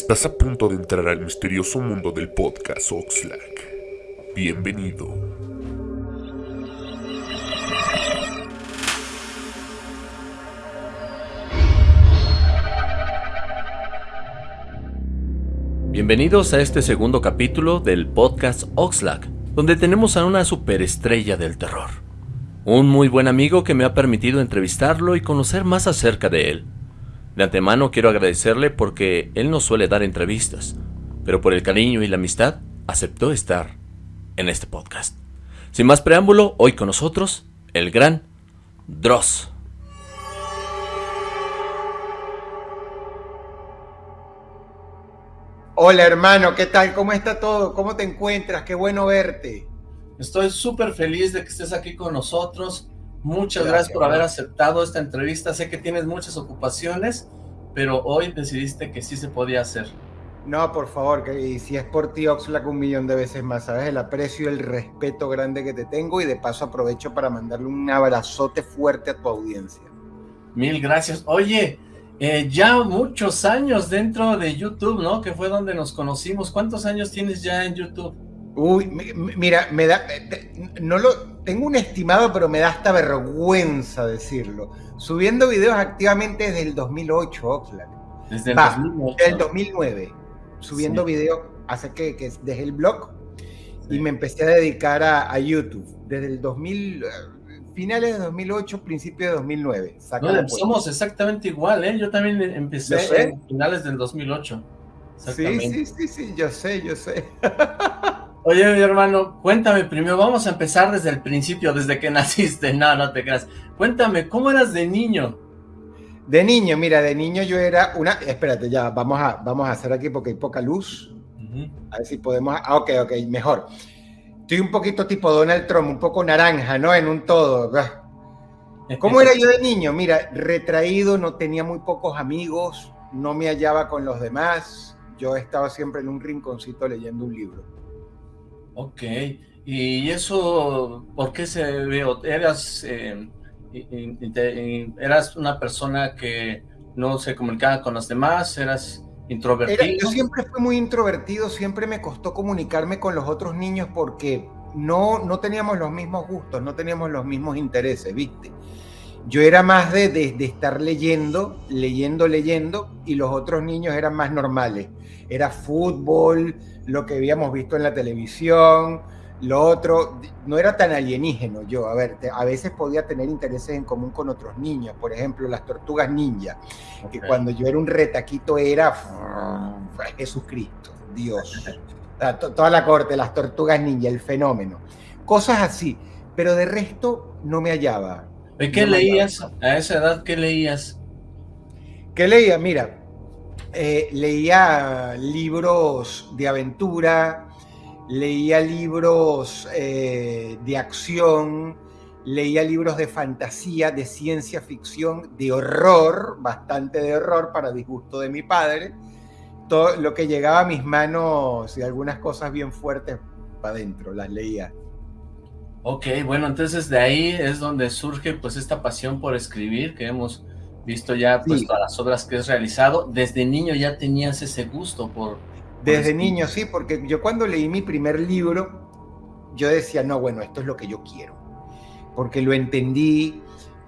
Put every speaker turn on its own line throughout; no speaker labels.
Estás a punto de entrar al misterioso mundo del podcast Oxlack. Bienvenido.
Bienvenidos a este segundo capítulo del podcast Oxlack, donde tenemos a una superestrella del terror. Un muy buen amigo que me ha permitido entrevistarlo y conocer más acerca de él. De antemano quiero agradecerle porque él no suele dar entrevistas, pero por el cariño y la amistad aceptó estar en este podcast. Sin más preámbulo, hoy con nosotros, el gran Dross.
Hola hermano, ¿qué tal? ¿Cómo está todo? ¿Cómo te encuentras? Qué bueno verte.
Estoy súper feliz de que estés aquí con nosotros. Muchas gracias, gracias por haber aceptado esta entrevista. Sé que tienes muchas ocupaciones, pero hoy decidiste que sí se podía hacer.
No, por favor, que, y si es por ti, Oxlack, un millón de veces más, ¿sabes? El aprecio el respeto grande que te tengo y de paso aprovecho para mandarle un abrazote fuerte a tu audiencia.
Mil gracias. Oye, eh, ya muchos años dentro de YouTube, ¿no? Que fue donde nos conocimos. ¿Cuántos años tienes ya en YouTube?
Uy, mira, me da, no lo, tengo un estimado, pero me da hasta vergüenza decirlo. Subiendo videos activamente desde el 2008, Oxlack.
Desde el 2008.
Desde el 2009. Subiendo sí. videos, hace que, que dejé el blog sí. y me empecé a dedicar a, a, YouTube. Desde el 2000, finales de 2008, principio de 2009.
No, somos exactamente igual, ¿eh? Yo también empecé en finales del 2008.
Sí, sí, sí, sí, yo sé, yo sé.
Oye, mi hermano, cuéntame primero, vamos a empezar desde el principio, desde que naciste, no, no te creas. Cuéntame, ¿cómo eras de niño?
De niño, mira, de niño yo era una... Espérate, ya, vamos a, vamos a hacer aquí porque hay poca luz. Uh -huh. A ver si podemos... Ah, ok, ok, mejor. Estoy un poquito tipo Donald Trump, un poco naranja, ¿no? En un todo. ¿Cómo era yo de niño? Mira, retraído, no tenía muy pocos amigos, no me hallaba con los demás. Yo estaba siempre en un rinconcito leyendo un libro.
Ok, y eso, ¿por qué se ve? ¿Eras, eh, eras una persona que no se comunicaba con los demás? ¿Eras introvertido?
Yo siempre fui muy introvertido, siempre me costó comunicarme con los otros niños porque no, no teníamos los mismos gustos, no teníamos los mismos intereses, ¿viste? Yo era más de, de, de estar leyendo, leyendo, leyendo, y los otros niños eran más normales. Era fútbol, lo que habíamos visto en la televisión, lo otro, no era tan alienígeno yo, a ver, te, a veces podía tener intereses en común con otros niños, por ejemplo, las tortugas ninja, okay. que cuando yo era un retaquito era Jesucristo, Dios, toda la corte, las tortugas ninja, el fenómeno, cosas así, pero de resto no me hallaba.
¿Y qué no leías a esa edad? ¿Qué leías?
¿Qué leía? Mira, eh, leía libros de aventura, leía libros eh, de acción, leía libros de fantasía, de ciencia ficción, de horror, bastante de horror para disgusto de mi padre. Todo lo que llegaba a mis manos y algunas cosas bien fuertes para adentro, las leía.
Ok, bueno, entonces de ahí es donde surge pues esta pasión por escribir que hemos visto ya pues sí. todas las obras que has realizado. Desde niño ya tenías ese gusto por...
Desde niño, sí, porque yo cuando leí mi primer libro, yo decía, no, bueno, esto es lo que yo quiero. Porque lo entendí,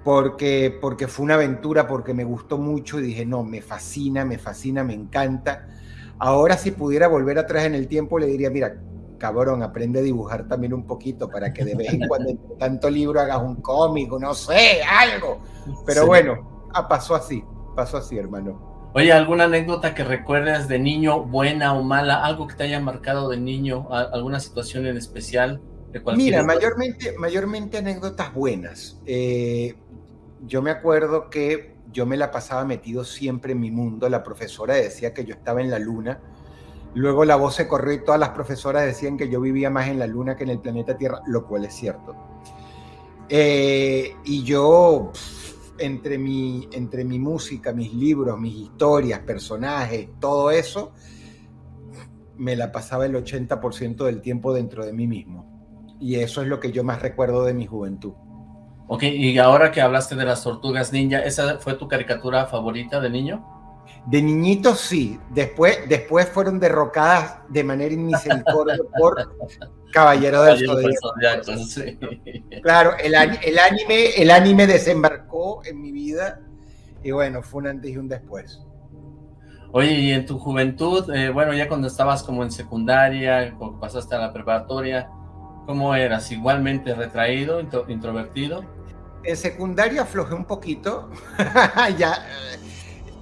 porque, porque fue una aventura, porque me gustó mucho y dije, no, me fascina, me fascina, me encanta. Ahora si pudiera volver atrás en el tiempo, le diría, mira, cabrón, aprende a dibujar también un poquito para que de vez en cuando entre tanto libro hagas un cómic, no sé, algo. Pero sí. bueno, ah, pasó así, pasó así, hermano.
Oye, ¿alguna anécdota que recuerdes de niño, buena o mala? ¿Algo que te haya marcado de niño? ¿Alguna situación en especial?
De Mira, mayormente, mayormente anécdotas buenas. Eh, yo me acuerdo que yo me la pasaba metido siempre en mi mundo. La profesora decía que yo estaba en la luna Luego la voz se corrió y todas las profesoras decían que yo vivía más en la Luna que en el planeta Tierra, lo cual es cierto. Eh, y yo, entre mi, entre mi música, mis libros, mis historias, personajes, todo eso, me la pasaba el 80% del tiempo dentro de mí mismo. Y eso es lo que yo más recuerdo de mi juventud.
Ok, y ahora que hablaste de las tortugas ninja, ¿esa fue tu caricatura favorita de niño?
De niñitos sí, después, después fueron derrocadas de manera inmisericordia por Caballero del Zodiaco. Sí. Claro, el, el, anime, el anime desembarcó en mi vida y bueno, fue un antes y un después.
Oye, y en tu juventud, eh, bueno, ya cuando estabas como en secundaria, pasaste a la preparatoria, ¿cómo eras? ¿Igualmente retraído, introvertido?
En secundaria aflojé un poquito, ya,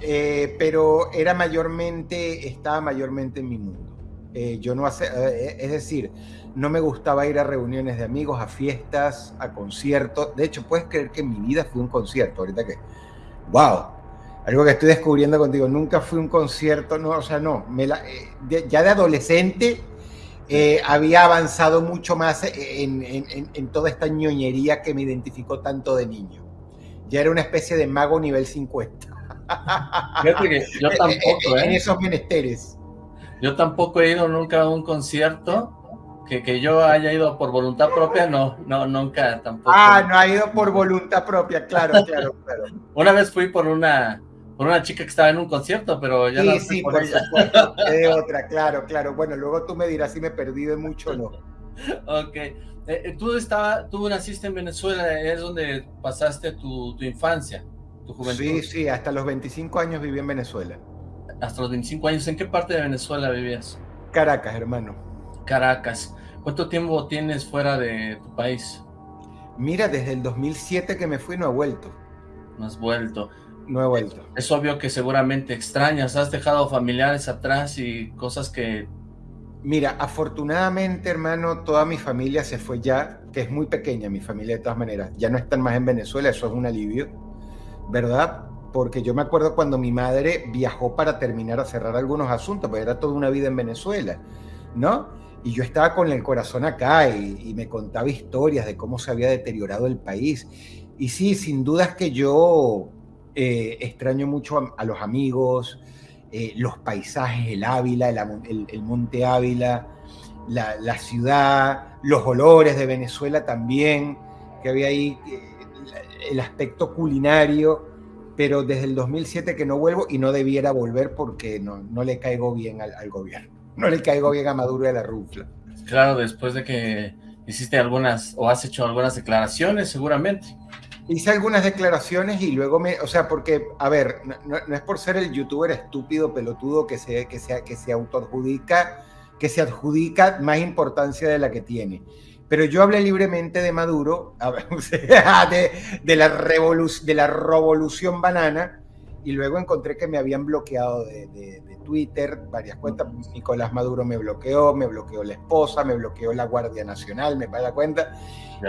eh, pero era mayormente, estaba mayormente en mi mundo. Eh, yo no hace, es decir, no me gustaba ir a reuniones de amigos, a fiestas, a conciertos. De hecho, puedes creer que mi vida fue un concierto, ahorita que, wow, algo que estoy descubriendo contigo. Nunca fui un concierto, no, o sea, no. Me eh, ya de adolescente eh, había avanzado mucho más en, toda esta ñoñería que me identificó tanto de niño. Ya era una especie de mago nivel 50.
Yo tampoco,
En ¿eh? esos menesteres.
Yo tampoco he ido nunca a un concierto. Que, que, yo haya ido por voluntad propia, no, no, nunca tampoco.
Ah, no ha ido por voluntad propia, claro, claro, claro.
Una vez fui por una, por una chica que estaba en un concierto, pero ya
sí, no Sí, por, supuesto, de otra, claro, claro. Bueno, luego tú me dirás si me perdí de mucho o no.
ok. Eh, eh, tú, estaba, tú naciste en Venezuela, es donde pasaste tu, tu, infancia, tu juventud.
Sí, sí, hasta los 25 años viví en Venezuela.
Hasta los 25 años, ¿en qué parte de Venezuela vivías?
Caracas, hermano.
Caracas. ¿Cuánto tiempo tienes fuera de tu país?
Mira, desde el 2007 que me fui no he vuelto.
No has vuelto
no he vuelto.
Es obvio que seguramente extrañas, has dejado familiares atrás y cosas que...
Mira, afortunadamente, hermano, toda mi familia se fue ya, que es muy pequeña mi familia de todas maneras. Ya no están más en Venezuela, eso es un alivio, ¿verdad? Porque yo me acuerdo cuando mi madre viajó para terminar a cerrar algunos asuntos, porque era toda una vida en Venezuela, ¿no? Y yo estaba con el corazón acá y, me contaba historias de cómo se había deteriorado el país. Y sí, sin dudas que yo eh, extraño mucho a, los amigos, eh, los paisajes, el Ávila, el, Monte Ávila, la, ciudad, los olores de Venezuela también, que había ahí, eh, el aspecto culinario, pero desde el 2007 que no vuelvo y no debiera volver porque no, no le caigo bien al, al, gobierno, no le caigo bien a Maduro y a la Rufla.
Claro, después de que hiciste algunas o has hecho algunas declaraciones seguramente
hice algunas declaraciones y luego me, o sea, porque, a ver, no, es por ser el youtuber estúpido, pelotudo que se, que sea, que se autoadjudica, que se adjudica más importancia de la que tiene. Pero yo hablé libremente de Maduro, de, de, la de la revolución banana, y luego encontré que me habían bloqueado de, de, Twitter varias cuentas. Nicolás Maduro me bloqueó, me bloqueó la esposa, me bloqueó la Guardia Nacional, me da cuenta.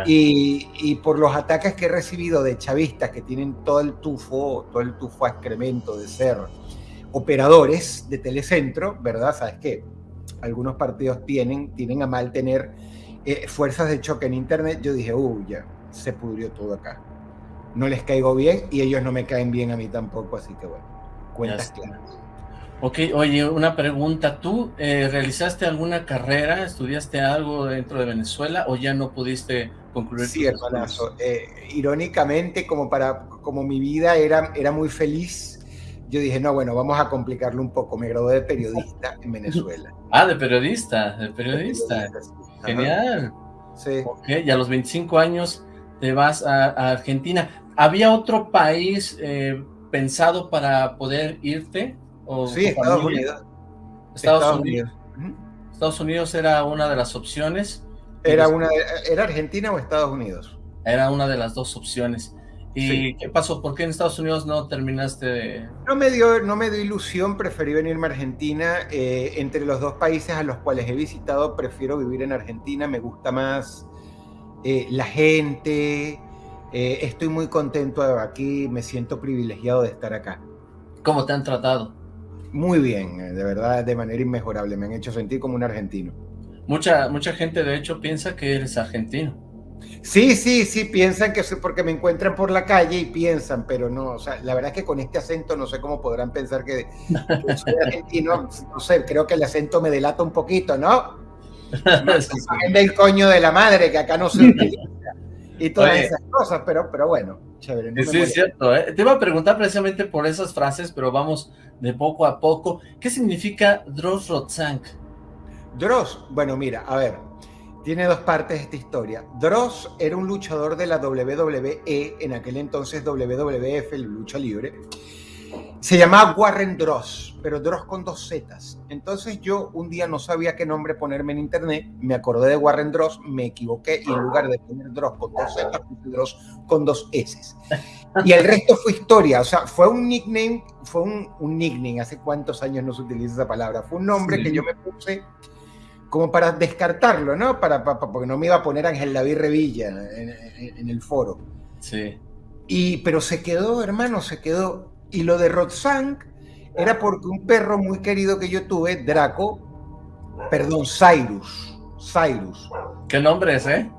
Y, por los ataques que he recibido de chavistas que tienen todo el tufo, todo el tufo a excremento de ser operadores de telecentro, ¿verdad? ¿Sabes qué? Algunos partidos tienen, tienen a mal tener eh, fuerzas de choque en Internet. Yo dije, uy, ya, se pudrió todo acá. No les caigo bien y ellos no me caen bien a mí tampoco, así que bueno, cuentas claras.
Ok, oye, una pregunta. ¿Tú eh, realizaste alguna carrera, estudiaste algo dentro de Venezuela o ya no pudiste concluir?
Sí, hermanazo. Eh, irónicamente, como, para, como mi vida era, era muy feliz, yo dije, no, bueno, vamos a complicarlo un poco. Me gradué de periodista en Venezuela.
Ah, de periodista, de periodista. Genial. Sí. Ok, y a los 25 años te vas a, Argentina. ¿Había otro país eh, pensado para poder irte?
sí, Estados Unidos.
Estados, Unidos. Estados Unidos era una de las opciones.
Era, una, ¿Era Argentina o Estados Unidos?
Era una de las dos opciones. ¿Y qué pasó? ¿Por qué en Estados Unidos no terminaste?
No me dio, no me dio ilusión, preferí venirme a Argentina. Eh, entre los dos países a los cuales he visitado, prefiero vivir en Argentina. Me gusta más eh, la gente. Eh, estoy muy contento aquí, me siento privilegiado de estar acá.
¿Cómo te han tratado?
muy bien, de verdad, de manera inmejorable. Me han hecho sentir como un argentino.
Mucha, mucha gente, de hecho, piensa que eres argentino.
Sí, sí, sí, piensan que soy porque me encuentran por la calle y piensan, pero no, o sea, la verdad es que con este acento no sé cómo podrán pensar que, soy argentino, no sé, creo que el acento me delata un poquito, ¿no? sí, del coño de la madre, que acá no se y todas esas cosas, pero, pero bueno. chévere.
sí, es cierto. ¿eh? Te iba a preguntar precisamente por esas frases, pero vamos de poco a poco. ¿Qué significa Dross Rotzank?
Dross, bueno, mira, a ver, tiene dos partes esta historia. Dross era un luchador de la WWE, en aquel entonces WWF, el lucha libre. Se llamaba Warren Dross, pero Dross con dos Zetas. Entonces yo un día no sabía qué nombre ponerme en internet, me acordé de Warren Dross, me equivoqué y en lugar de poner Dross con dos Zetas, puse Dross con dos S. Y el resto fue historia, o sea, fue un nickname, fue un, un nickname, hace cuántos años no se utiliza esa palabra, fue un nombre sí. que yo me puse como para descartarlo, ¿no? Para, para, porque no me iba a poner Ángel David Revilla en, en, en, el foro.
Sí.
Y, pero se quedó, hermano, se quedó. Y lo de Rotzank era porque un perro muy querido que yo tuve, Draco, perdón, Cyrus, Cyrus.
¿Qué nombre es, eh?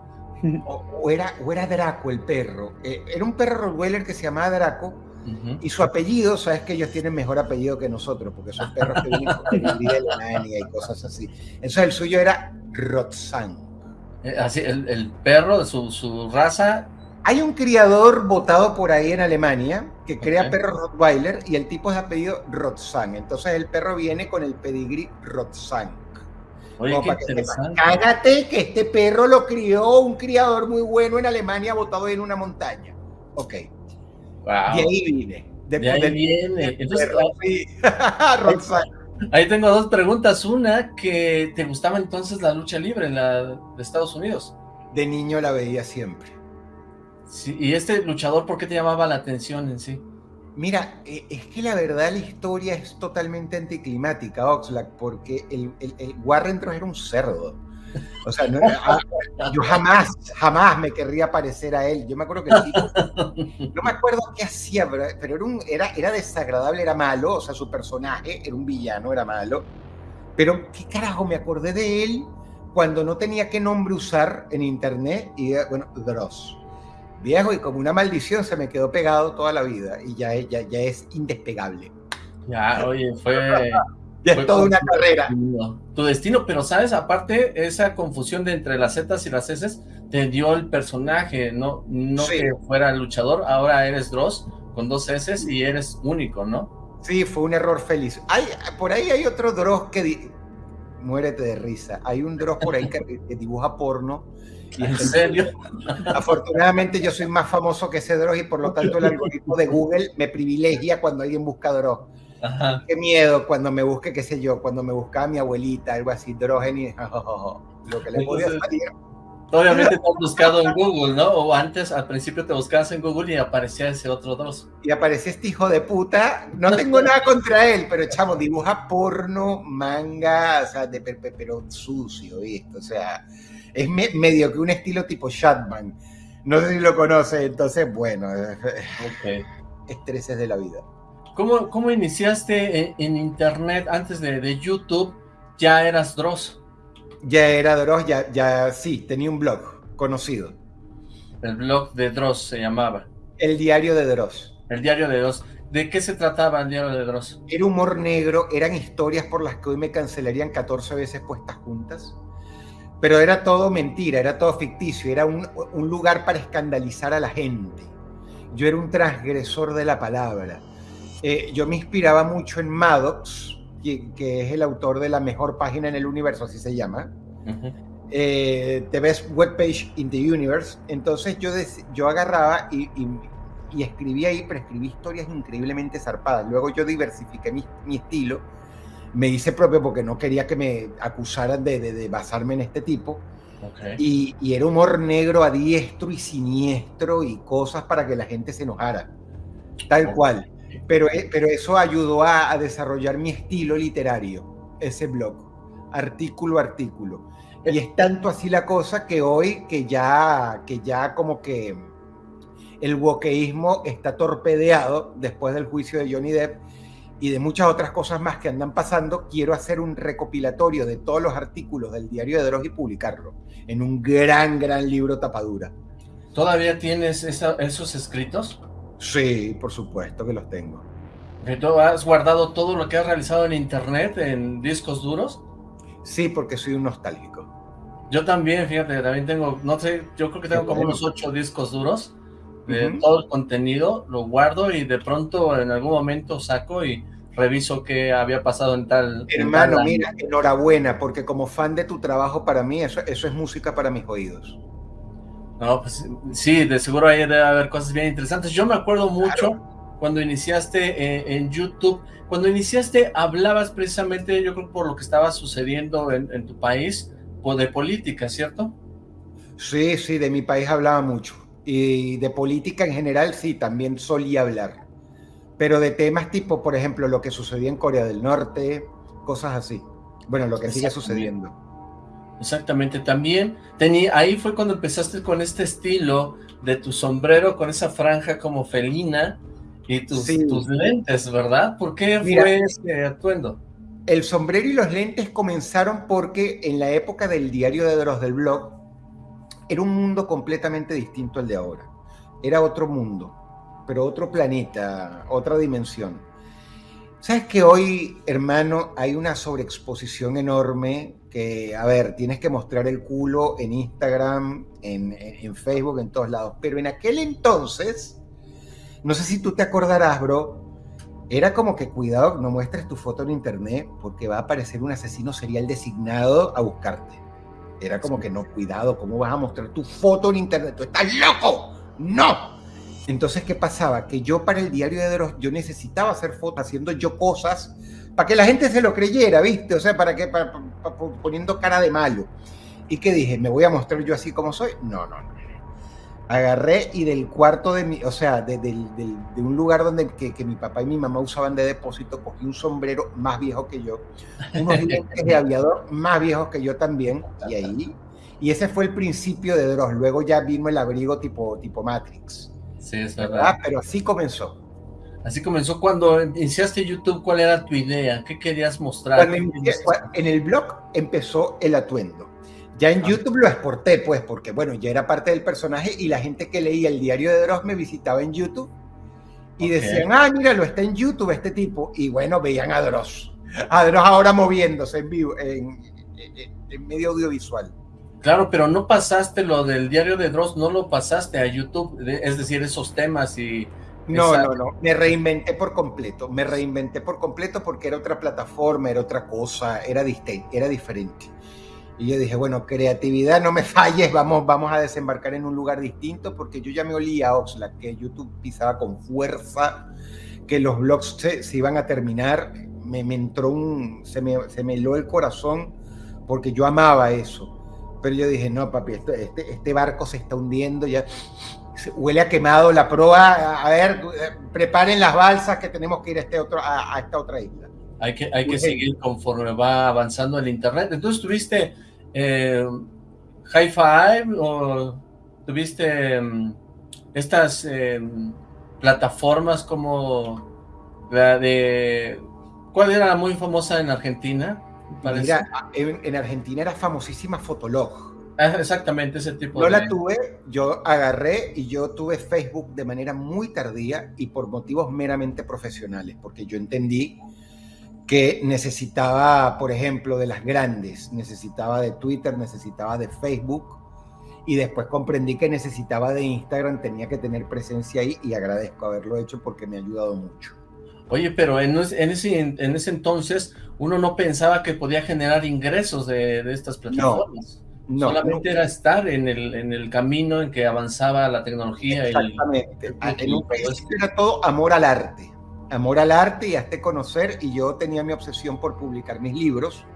O, o era, o era Draco el perro. Eh, era un perro Rottweiler que se llamaba Draco, Uh -huh. Y su apellido, sabes que ellos tienen mejor apellido que nosotros, porque son perros que vienen con de Alemania y cosas así. Entonces el suyo era Rotzank.
Eh, así, el, el, perro, su, su raza.
Hay un criador votado por ahí en Alemania que crea okay. perros Rottweiler y el tipo es apellido Rotzank. Entonces el perro viene con el pedigrí Rotzank.
Oye, qué interesante.
Que Cágate que este perro lo crió un criador muy bueno en Alemania votado en una montaña. Ok.
Wow.
De ahí vine.
De, de ahí de, viene. Entonces, ahí tengo dos preguntas. Una, que te gustaba entonces la lucha libre, la de Estados Unidos.
De niño la veía siempre.
Sí, y este luchador, ¿por qué te llamaba la atención en sí?
Mira, eh, es que la verdad la historia es totalmente anticlimática, Oxlack, porque el, el, el Warren era un cerdo. O sea, no, yo jamás, jamás me querría parecer a él. Yo me acuerdo que el tipo, no me acuerdo qué hacía, pero, pero era, un, era, era desagradable, era malo, o sea, su personaje era un villano, era malo. Pero, ¿qué carajo? Me acordé de él cuando no tenía qué nombre usar en internet y, bueno, Dross. Viejo, y como una maldición se me quedó pegado toda la vida y ya, ya, ya es indespegable.
Ya, oye, fue...
Ya es toda una carrera.
Tu destino, pero sabes, aparte, esa confusión de entre las Z y las S te dio el personaje, no, no sí. que fuera luchador, ahora eres Dross con dos S y eres único, ¿no?
Sí, fue un error feliz. Hay, por ahí hay otro Dross que... Muérete de risa. Hay un Dross por ahí que, que dibuja porno.
Y ¿En serio?
Afortunadamente yo soy más famoso que ese Dross y por lo tanto el algoritmo de Google me privilegia cuando alguien busca Dross. Ajá. Qué miedo cuando me busque, qué sé yo, cuando me buscaba mi abuelita, algo así, Drogeni, oh, oh, oh, lo que le podía salir.
Obviamente te has buscado en Google, ¿no? O antes, al principio te buscabas en Google y aparecía ese otro Dross.
Y aparecía este hijo de puta. No tengo nada contra él, pero chamo, dibuja porno, manga, o sea, de, pero sucio, ¿viste? O sea, es me, medio que un estilo tipo Shatman. No sé si lo conoce, entonces, bueno,
okay.
estreses de la vida.
¿Cómo, cómo iniciaste en, en internet antes de, de, YouTube? ¿Ya eras Dross?
Ya era Dross, ya, ya sí, tenía un blog conocido.
El blog de Dross se llamaba.
El diario de Dross.
El diario de Dross. ¿De qué se trataba el diario de Dross?
Era humor negro, eran historias por las que hoy me cancelarían 14 veces puestas juntas. Pero era todo mentira, era todo ficticio, era un, un lugar para escandalizar a la gente. Yo era un transgresor de la palabra eh, yo me inspiraba mucho en Maddox, que, que, es el autor de la mejor página en el universo, así se llama. Uh -huh. eh, The Best Web Page in the Universe. Entonces yo, yo agarraba y, y, y, escribía ahí, pero escribí historias increíblemente zarpadas. Luego yo diversifiqué mi, mi estilo, me hice propio porque no quería que me acusaran de, de, de basarme en este tipo.
Okay.
Y, y, era humor negro a diestro y siniestro y cosas para que la gente se enojara. Tal okay. cual. Pero, eh, pero eso ayudó a, desarrollar mi estilo literario, ese blog, artículo a artículo. Y es tanto así la cosa que hoy que ya, que ya como que el wokeísmo está torpedeado después del juicio de Johnny Depp y de muchas otras cosas más que andan pasando, quiero hacer un recopilatorio de todos los artículos del diario de Dross y publicarlo en un gran, gran libro tapadura.
¿Todavía tienes esos escritos?
Sí, por supuesto que los tengo.
¿Tú has guardado todo lo que has realizado en internet, en discos duros?
Sí, porque soy un nostálgico.
Yo también, fíjate, también tengo, no sé, yo creo que tengo como unos ocho discos duros todo el contenido, lo guardo y de pronto en algún momento saco y reviso qué había pasado en tal...
Hermano, mira, enhorabuena, porque como fan de tu trabajo para mí, eso, eso es música para mis oídos.
No, pues sí, de seguro ahí debe haber cosas bien interesantes. Yo me acuerdo mucho cuando iniciaste eh, en YouTube, cuando iniciaste hablabas precisamente, yo creo por lo que estaba sucediendo en, tu país, o de política, ¿cierto?
Sí, sí, de mi país hablaba mucho. Y de política en general sí, también solía hablar. Pero de temas tipo, por ejemplo, lo que sucedía en Corea del Norte, cosas así. Bueno, lo que sigue sucediendo.
Exactamente, también tenía, ahí fue cuando empezaste con este estilo de tu sombrero con esa franja como felina y tus, tus lentes, ¿verdad? ¿Por qué fue ese atuendo?
El sombrero y los lentes comenzaron porque en la época del diario de Dross del blog era un mundo completamente distinto al de ahora. Era otro mundo, pero otro planeta, otra dimensión. Sabes que hoy, hermano, hay una sobreexposición enorme que, a ver, tienes que mostrar el culo en Instagram, en, Facebook, en todos lados. Pero en aquel entonces, no sé si tú te acordarás, bro, era como que cuidado, no muestres tu foto en internet porque va a aparecer un asesino serial designado a buscarte. Era como que no, cuidado, ¿cómo vas a mostrar tu foto en internet? ¡Tú estás loco! ¡No! Entonces, ¿qué pasaba? Que yo para el diario de Dross, yo necesitaba hacer fotos haciendo yo cosas para que la gente se lo creyera, ¿viste? O sea, para que, poniendo cara de malo. ¿Y qué dije? ¿Me voy a mostrar yo así como soy? No, no, no. Agarré y del cuarto de mi, o sea, de, un lugar donde que, mi papá y mi mamá usaban de depósito, cogí un sombrero más viejo que yo, unos lentes de aviador más viejos que yo también, y ahí, y ese fue el principio de Dross. Luego ya vino el abrigo tipo, tipo Matrix.
Sí, es verdad.
Pero así comenzó.
Así comenzó cuando iniciaste YouTube, ¿cuál era tu idea? ¿Qué querías mostrar?
en el blog empezó el atuendo. Ya en ah. YouTube lo exporté, pues, porque bueno, ya era parte del personaje y la gente que leía el diario de Dross me visitaba en YouTube y decían, ah, míralo, está en YouTube este tipo. Y bueno, veían a Dross. A Dross ahora moviéndose en vivo, en medio audiovisual.
Claro, pero no pasaste lo del diario de Dross, no lo pasaste a YouTube, es decir, esos temas y...
No, no, no, me reinventé por completo, me reinventé por completo porque era otra plataforma, era otra cosa, era, era diferente. Y yo dije, bueno, creatividad, no me falles, vamos, vamos a desembarcar en un lugar distinto porque yo ya me olía a Oxlack, que YouTube pisaba con fuerza, que los blogs se, iban a terminar, me, entró un, se me, se me heló el corazón porque yo amaba eso pero yo dije, no, papi, este, este, barco se está hundiendo, ya huele a quemado la proa. A ver, preparen las balsas que tenemos que ir a, este otro, a, esta otra isla.
Hay que, hay que seguir conforme va avanzando el internet. Entonces, ¿tuviste eh, Hi-Fi o tuviste em, estas em, plataformas como la de... ¿Cuál era la muy famosa en Argentina?
Mira, en, Argentina era famosísima Fotolog.
Ah, exactamente ese tipo
de... Yo la tuve, yo agarré y yo tuve Facebook de manera muy tardía y por motivos meramente profesionales, porque yo entendí que necesitaba, por ejemplo, de las grandes, necesitaba de Twitter, necesitaba de Facebook y después comprendí que necesitaba de Instagram, tenía que tener presencia ahí y agradezco haberlo hecho porque me ha ayudado mucho.
Oye, pero en, ese, en ese entonces uno no pensaba que podía generar ingresos de, estas plataformas. No, Solamente era estar en el, en el camino en que avanzaba la tecnología.
Exactamente. en un era todo amor al arte. Amor al arte y hasta conocer. Y yo tenía mi obsesión por publicar mis libros,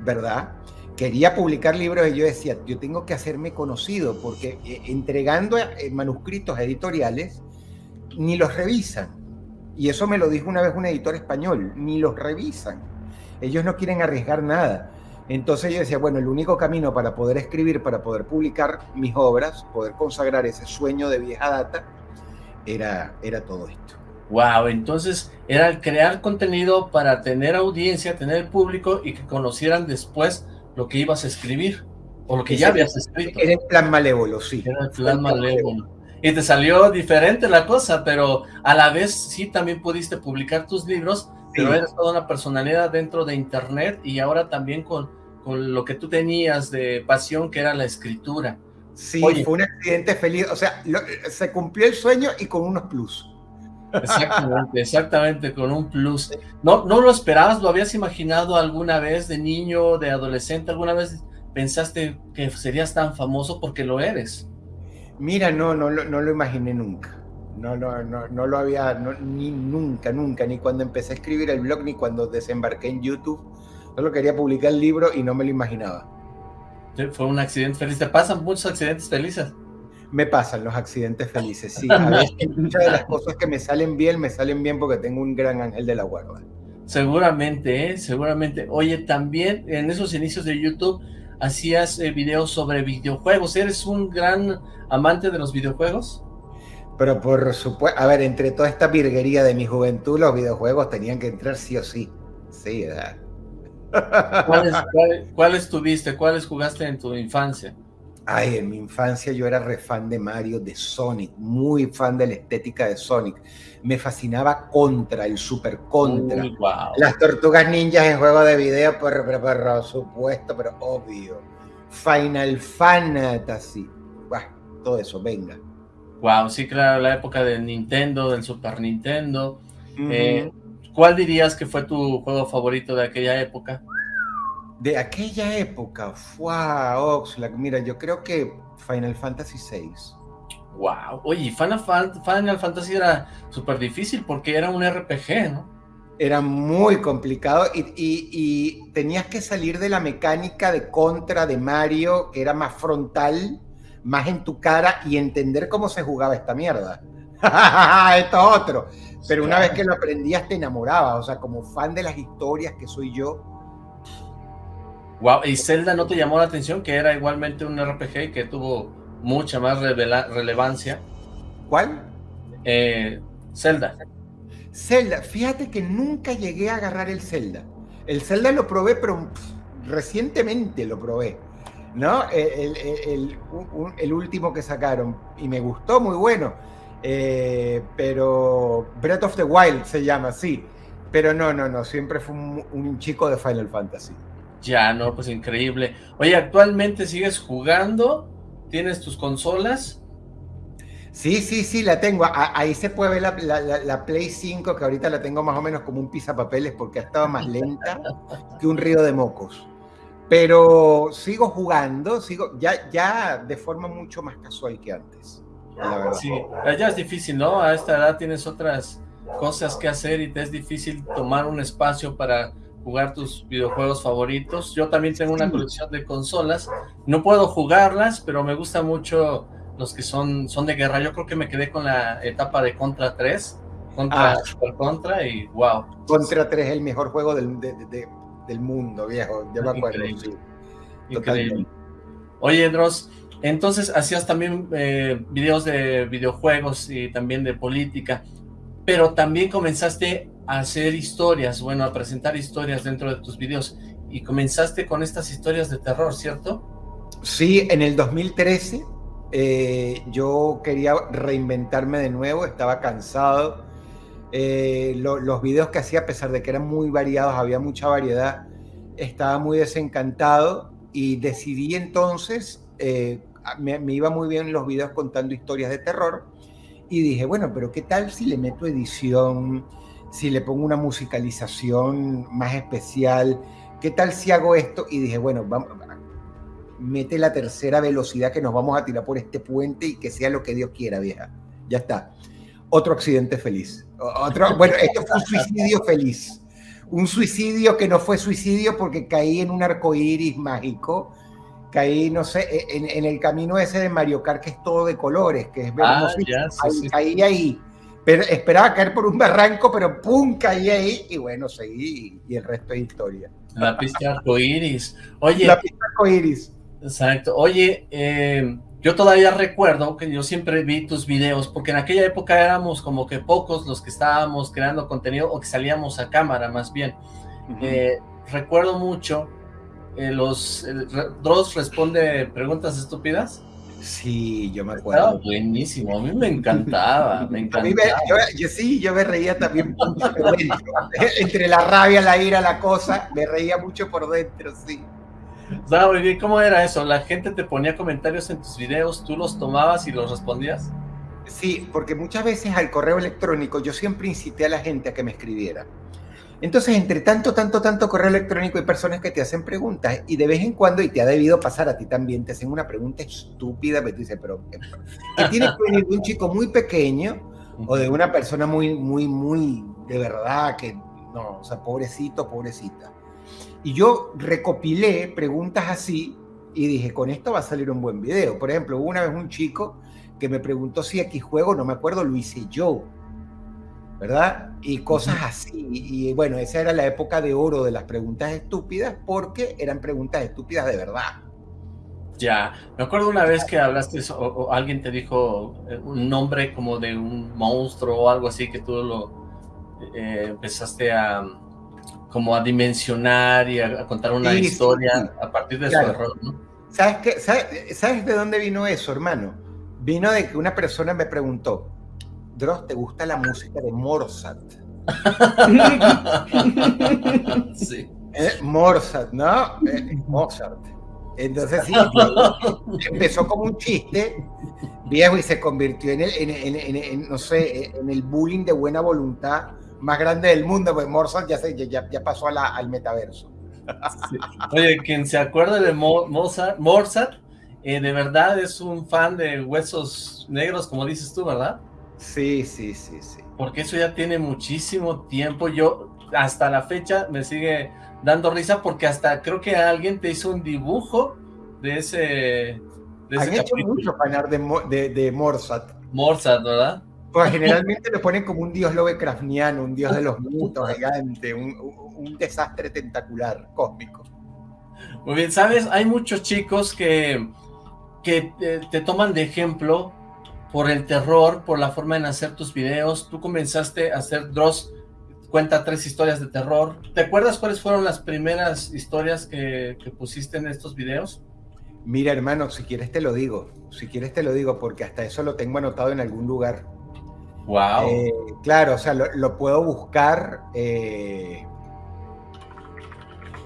¿verdad? Quería publicar libros y yo decía, yo tengo que hacerme conocido porque eh, entregando eh, manuscritos editoriales ni los revisan y eso me lo dijo una vez un editor español, ni los revisan. Ellos no quieren arriesgar nada. Entonces yo decía, bueno, el único camino para poder escribir, para poder publicar mis obras, poder consagrar ese sueño de vieja data, era, era todo esto.
Wow, entonces era crear contenido para tener audiencia, tener público y que conocieran después lo que ibas a escribir o lo que ya habías escrito.
Era el plan malévolo, sí.
Era el plan malévolo y te salió diferente la cosa, pero a la vez sí también pudiste publicar tus libros, pero eres toda una personalidad dentro de internet y ahora también con, con lo que tú tenías de pasión que era la escritura.
Sí, fue un accidente feliz. O sea, se cumplió el sueño y con unos plus.
Exactamente, exactamente, con un plus. ¿No, ¿No lo esperabas? ¿Lo habías imaginado alguna vez de niño, de adolescente? ¿Alguna vez pensaste que serías tan famoso porque lo eres?
Mira, no, no, no, lo imaginé nunca. No, no, no, no lo había, ni nunca, nunca, ni cuando empecé a escribir el blog, ni cuando desembarqué en YouTube. Solo quería publicar el libro y no me lo imaginaba.
Fue un accidente feliz. ¿Te pasan muchos accidentes felices?
Me pasan los accidentes felices, sí. A veces muchas de las cosas que me salen bien, me salen bien porque tengo un gran ángel de la guarda.
Seguramente, ¿eh? Seguramente. Oye, también en esos inicios de YouTube hacías eh, videos sobre videojuegos. ¿Eres un gran amante de los videojuegos?
Pero por supuesto, a ver, entre toda esta virguería de mi juventud, los videojuegos tenían que entrar sí o sí. Sí, ¿verdad?
¿Cuáles, ¿Cuáles tuviste? ¿Cuáles jugaste en tu infancia?
Ay, en mi infancia yo era re fan de Mario, de Sonic, muy fan de la estética de Sonic. Me fascinaba Contra, el Super Contra. Las Tortugas Ninjas en juego de video, por, por, supuesto, pero obvio. Final Fantasy. todo eso, venga.
Wow, sí, claro, la época del Nintendo, del Super Nintendo. Eh, ¿Cuál dirías que fue tu juego favorito de aquella época?
De aquella época, fue Oxlack. Mira, yo creo que Final Fantasy VI.
Wow, oye, Final, Final Fantasy era súper difícil porque era un RPG, ¿no?
Era muy complicado y, tenías que salir de la mecánica de contra de Mario, que era más frontal, más en tu cara y entender cómo se jugaba esta mierda. Esto es otro. Pero una vez que lo aprendías te enamoraba, o sea, como fan de las historias que soy yo,
Wow, ¿y Zelda no te llamó la atención? Que era igualmente un RPG y que tuvo mucha más relevancia.
¿Cuál?
Eh, Zelda.
Zelda, fíjate que nunca llegué a agarrar el Zelda. El Zelda lo probé, pero recientemente lo probé. ¿No? El, último que sacaron. Y me gustó, muy bueno. Eh, pero Breath of the Wild se llama, sí. Pero no, no, no. Siempre fue un chico de Final Fantasy.
Ya, no, pues increíble. Oye, ¿actualmente sigues jugando? ¿Tienes tus consolas?
Sí, sí, sí, la tengo. ahí se puede ver la, Play 5, que ahorita la tengo más o menos como un pisapapeles porque ha estado más lenta que un río de mocos. Pero sigo jugando, sigo ya, ya de forma mucho más casual que antes.
Sí, ya es difícil, ¿no? A esta edad tienes otras cosas que hacer y te es difícil tomar un espacio para jugar tus videojuegos favoritos. Yo también tengo una colección de consolas. No puedo jugarlas, pero me gusta mucho los que son, son de guerra. Yo creo que me quedé con la etapa de Contra 3, Contra ah. Super Contra y wow.
Contra 3 es el mejor juego del, del mundo, viejo. Yo me acuerdo.
Increíble. Oye, Dross, entonces hacías también eh, videos de videojuegos y también de política, pero también comenzaste hacer historias, bueno, a presentar historias dentro de tus videos. Y comenzaste con estas historias de terror, ¿cierto?
Sí, en el 2013 eh, yo quería reinventarme de nuevo, estaba cansado. Eh, los videos que hacía, a pesar de que eran muy variados, había mucha variedad, estaba muy desencantado y decidí entonces, eh, me, me iba muy bien los videos contando historias de terror y dije, bueno, pero ¿qué tal si le meto edición? Si le pongo una musicalización más especial, ¿qué tal si hago esto? Y dije, bueno, vamos, mete la tercera velocidad que nos vamos a tirar por este puente y que sea lo que Dios quiera, vieja. Ya está. Otro accidente feliz. Otro, bueno, esto fue un suicidio feliz. Un suicidio que no fue suicidio porque caí en un arco iris mágico. Caí, no sé, e, en, el camino ese de Mario Kart que es todo de colores, que es
ah,
Caí ahí pero esperaba caer por un barranco, pero ¡pum! caí ahí y bueno, seguí y el resto es historia.
La pista arcoíris. Oye.
La pista arcoíris.
Exacto. Oye, eh, yo todavía recuerdo que yo siempre vi tus videos, porque en aquella época éramos como que pocos los que estábamos creando contenido o que salíamos a cámara más bien. Eh, recuerdo mucho eh, los... Dross responde preguntas estúpidas.
Sí, yo me acuerdo.
buenísimo, a mí me encantaba, me encantaba.
yo, sí, yo me reía también Entre la rabia, la ira, la cosa, me reía mucho por dentro, sí.
Estaba bien. ¿Cómo era eso? ¿La gente te ponía comentarios en tus videos, tú los tomabas y los respondías?
Sí, porque muchas veces al correo electrónico yo siempre incité a la gente a que me escribiera. Entonces, entre tanto, tanto, tanto correo electrónico hay personas que te hacen preguntas y de vez en cuando, y te ha debido pasar a ti también, te hacen una pregunta estúpida, pero tú dices, pero ¿qué tiene que venir de un chico muy pequeño o de una persona muy, muy, muy de verdad que no, o sea, pobrecito, pobrecita. Y yo recopilé preguntas así y dije, con esto va a salir un buen video. Por ejemplo, hubo una vez un chico que me preguntó si X juego, no me acuerdo, lo hice yo. ¿Verdad? Y cosas así. Y, bueno, esa era la época de oro de las preguntas estúpidas porque eran preguntas estúpidas de verdad.
Ya, me acuerdo una vez que hablaste o, alguien te dijo eh, un nombre como de un monstruo o algo así que tú lo eh, empezaste a como a dimensionar y a, contar una historia a partir de su error, ¿no?
¿Sabes, qué? ¿Sabes de dónde vino eso, hermano? Vino de que una persona me preguntó, Dross, ¿te gusta la música de Mozart? sí. Eh, Mozart, ¿no? Eh, Mozart. Entonces sí, empezó como un chiste viejo y se convirtió en el, en, no sé, en el bullying de buena voluntad más grande del mundo, pues Mozart ya, se, ya, ya pasó al metaverso.
Oye, quien se acuerda de Mozart, Mozart eh, de verdad es un fan de Huesos Negros, como dices tú, ¿verdad?
Sí, sí, sí, sí.
Porque eso ya tiene muchísimo tiempo. Yo hasta la fecha me sigue dando risa porque hasta creo que alguien te hizo un dibujo de ese... De
Han hecho mucho panar de, de, de Morsat.
Morsat, ¿verdad?
Pues generalmente lo ponen como un dios Lovecraftiano, un dios de los mitos gigante, un, un, desastre tentacular, cósmico.
Muy bien, ¿sabes? Hay muchos chicos que, que te toman de ejemplo por el terror, por la forma en hacer tus videos. Tú comenzaste a hacer Dross, cuenta tres historias de terror. ¿Te acuerdas cuáles fueron las primeras historias que, pusiste en estos videos?
Mira, hermano, si quieres te lo digo. Si quieres te lo digo, porque hasta eso lo tengo anotado en algún lugar.
Wow.
Eh, claro, o sea, lo, puedo buscar. Eh,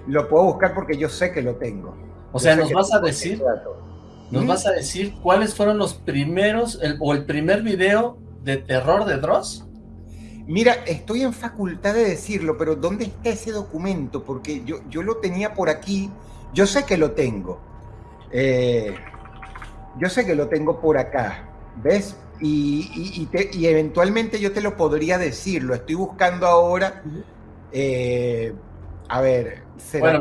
lo puedo buscar porque yo sé que lo tengo.
O sea, nos vas a decir ¿Nos ¿Mm? vas a decir cuáles fueron los primeros, o el primer video de terror de Dross?
Mira, estoy en facultad de decirlo, pero ¿dónde está ese documento? Porque yo, yo lo tenía por aquí, yo sé que lo tengo. Eh, yo sé que lo tengo por acá, ¿ves? Y, y, eventualmente yo te lo podría decir, lo estoy buscando ahora. Eh, a ver,
bueno,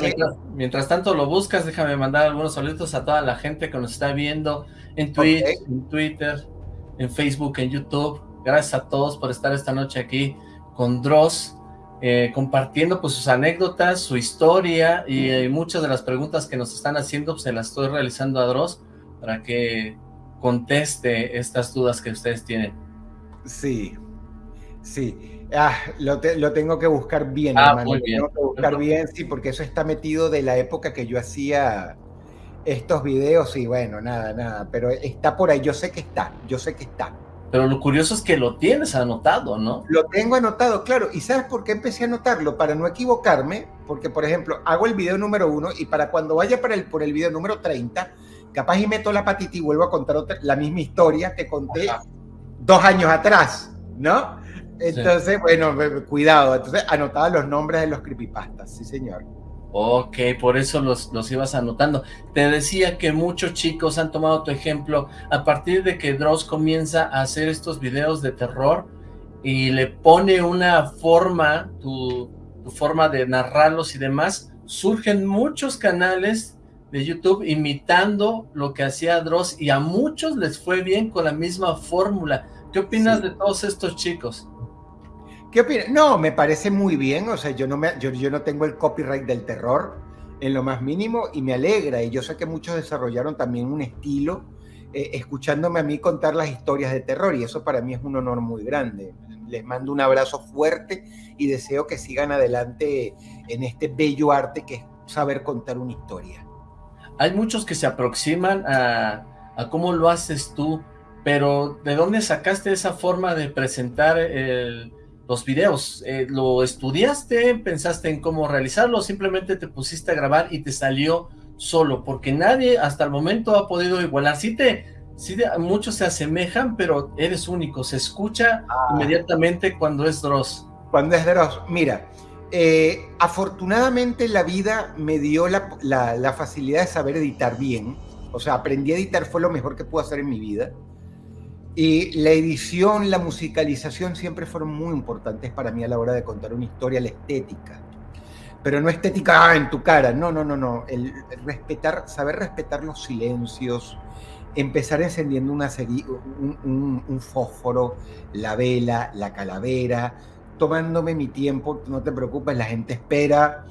mientras, tanto lo buscas, déjame mandar algunos saludos a toda la gente que nos está viendo en Twitch, en Twitter, en Facebook, en YouTube. Gracias a todos por estar esta noche aquí con Dross, eh, compartiendo pues sus anécdotas, su historia y eh, muchas de las preguntas que nos están haciendo pues, se las estoy realizando a Dross para que conteste estas dudas que ustedes tienen.
Sí, sí. Ah, lo, tengo que buscar bien, ah, hermano. Lo tengo que buscar bien, sí, porque eso está metido de la época que yo hacía estos videos y bueno, nada, nada, pero está por ahí, yo sé que está, yo sé que está.
Pero lo curioso es que lo tienes anotado, ¿no?
Lo tengo anotado, claro. ¿Y sabes por qué empecé a anotarlo? Para no equivocarme, porque por ejemplo, hago el video número uno y para cuando vaya para el, por el video número 30, capaz y meto la patita y vuelvo a contar la misma historia que conté dos años atrás, ¿no? Entonces, bueno, cuidado. Entonces, anotaba los nombres de los creepypastas, sí señor.
Ok, por eso los, los ibas anotando. Te decía que muchos chicos han tomado tu ejemplo a partir de que Dross comienza a hacer estos videos de terror y le pone una forma, tu, tu forma de narrarlos y demás, surgen muchos canales de YouTube imitando lo que hacía Dross y a muchos les fue bien con la misma fórmula. ¿Qué opinas de todos estos chicos?
¿Qué opinas? No, me parece muy bien, o sea, yo no, me, yo, no tengo el copyright del terror en lo más mínimo y me alegra, y yo sé que muchos desarrollaron también un estilo eh, escuchándome a mí contar las historias de terror, y eso para mí es un honor muy grande. Les mando un abrazo fuerte y deseo que sigan adelante en este bello arte que es saber contar una historia.
Hay muchos que se aproximan a, a cómo lo haces tú, pero ¿de dónde sacaste esa forma de presentar el los videos? Eh, ¿Lo estudiaste? ¿Pensaste en cómo realizarlo? ¿Simplemente te pusiste a grabar y te salió solo, porque nadie hasta el momento ha podido igualar. Sí te, sí muchos se asemejan, pero eres único, se escucha ah. inmediatamente cuando es Dross.
Cuando es Dross, mira, eh, afortunadamente la vida me dio la, la, facilidad de saber editar bien, o sea, aprendí a editar, fue lo mejor que pude hacer en mi vida. Y la edición, la musicalización siempre fueron muy importantes para mí a la hora de contar una historia, la estética. Pero no estética ah, en tu cara, no, no, no, no, el, respetar, saber respetar los silencios, empezar encendiendo una un, un, fósforo, la vela, la calavera, tomándome mi tiempo, no te preocupes, la gente espera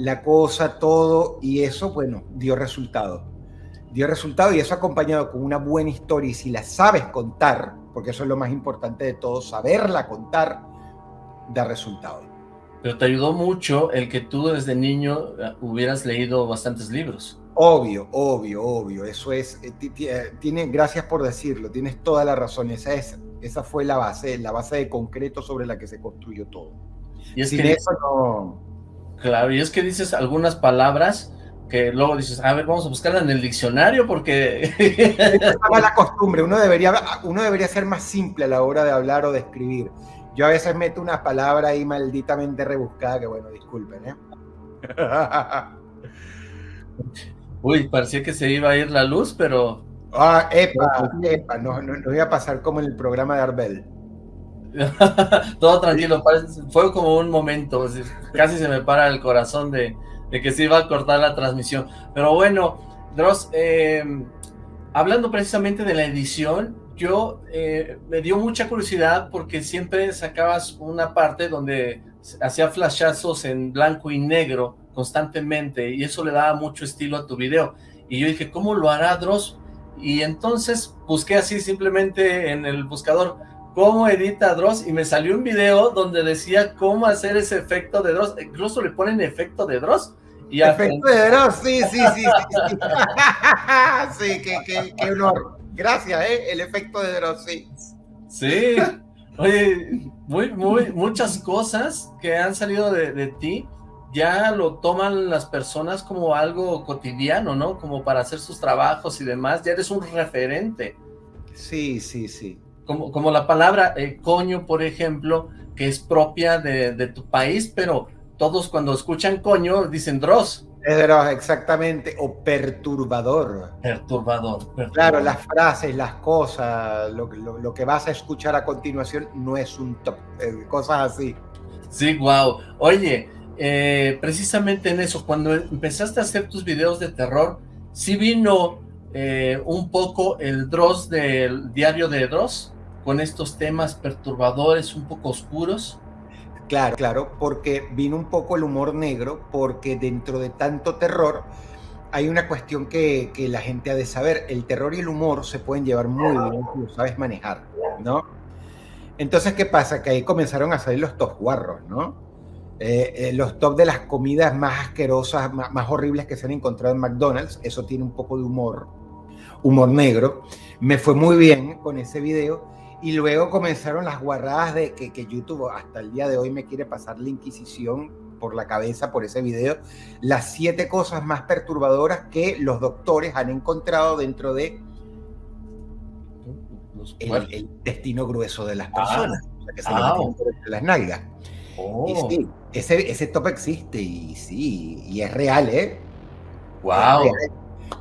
la cosa, todo, y eso, bueno, dio resultado. Dio resultado y eso acompañado con una buena historia, y si la sabes contar, porque eso es lo más importante de todo, saberla contar, da resultado.
Pero te ayudó mucho el que tú desde niño eh, hubieras leído bastantes libros.
Obvio, obvio, obvio. Eso es, eh, eh, tiene, gracias por decirlo, tienes toda la razón. Esa, es, esa fue la base, la base de concreto sobre la que se construyó todo.
Y es que eso no... Claro, y es que dices algunas palabras que luego dices, a ver, vamos a buscarla en el diccionario porque...
es la costumbre, uno debería, uno debería ser más simple a la hora de hablar o de escribir. Yo a veces meto una palabra ahí malditamente rebuscada que, bueno, disculpen, ¿eh?
Uy, parecía que se iba a ir la luz, pero...
Ah, epa, epa, no, no, iba a pasar como en el programa de Arbel.
Todo tranquilo, fue como un momento, casi se me para el corazón de, que se iba a cortar la transmisión. Pero bueno, Dross, eh, hablando precisamente de la edición, yo eh, me dio mucha curiosidad porque siempre sacabas una parte donde hacía flashazos en blanco y negro constantemente y eso le daba mucho estilo a tu video. Y yo dije, ¿cómo lo hará Dross? Y entonces busqué así simplemente en el buscador, ¿cómo edita Dross? Y me salió un video donde decía cómo hacer ese efecto de Dross. Incluso le ponen efecto de Dross.
Y efecto de Dross, sí, sí, sí. Sí, sí, qué, qué honor. Gracias, ¿eh? El efecto de Dross, sí.
Sí. Oye, muy, muy, muchas cosas que han salido de, ti ya lo toman las personas como algo cotidiano, ¿no? Como para hacer sus trabajos y demás, ya eres un referente.
Sí, sí, sí.
Como, como la palabra eh, coño, por ejemplo, que es propia de, de, tu país, pero todos cuando escuchan coño dicen Dross.
Exactamente, o perturbador.
Perturbador,
Claro, las frases, las cosas, lo, que vas a escuchar a continuación no es un top, eh, cosas así.
Sí, wow. Oye, eh, precisamente en eso, cuando empezaste a hacer tus videos de terror, sí vino eh, un poco el Dross del diario de Dross, con estos temas perturbadores, un poco oscuros.
Claro, claro, porque vino un poco el humor negro, porque dentro de tanto terror hay una cuestión que, la gente ha de saber. El terror y el humor se pueden llevar muy bien si lo sabes manejar, ¿no? Entonces, ¿qué pasa? Que ahí comenzaron a salir los top guarros, ¿no? Eh, eh, los top de las comidas más asquerosas, más, más, horribles que se han encontrado en McDonald's. Eso tiene un poco de humor, humor negro. Me fue muy bien con ese video y luego comenzaron las guarradas de que, que, YouTube hasta el día de hoy me quiere pasar la Inquisición por la cabeza por ese video. Las siete cosas más perturbadoras que los doctores han encontrado dentro de el, destino grueso de las ah. personas. o sea, que se ah, las nalgas. Oh. Y sí, ese, ese top existe y sí, y es real, ¿eh?
Wow.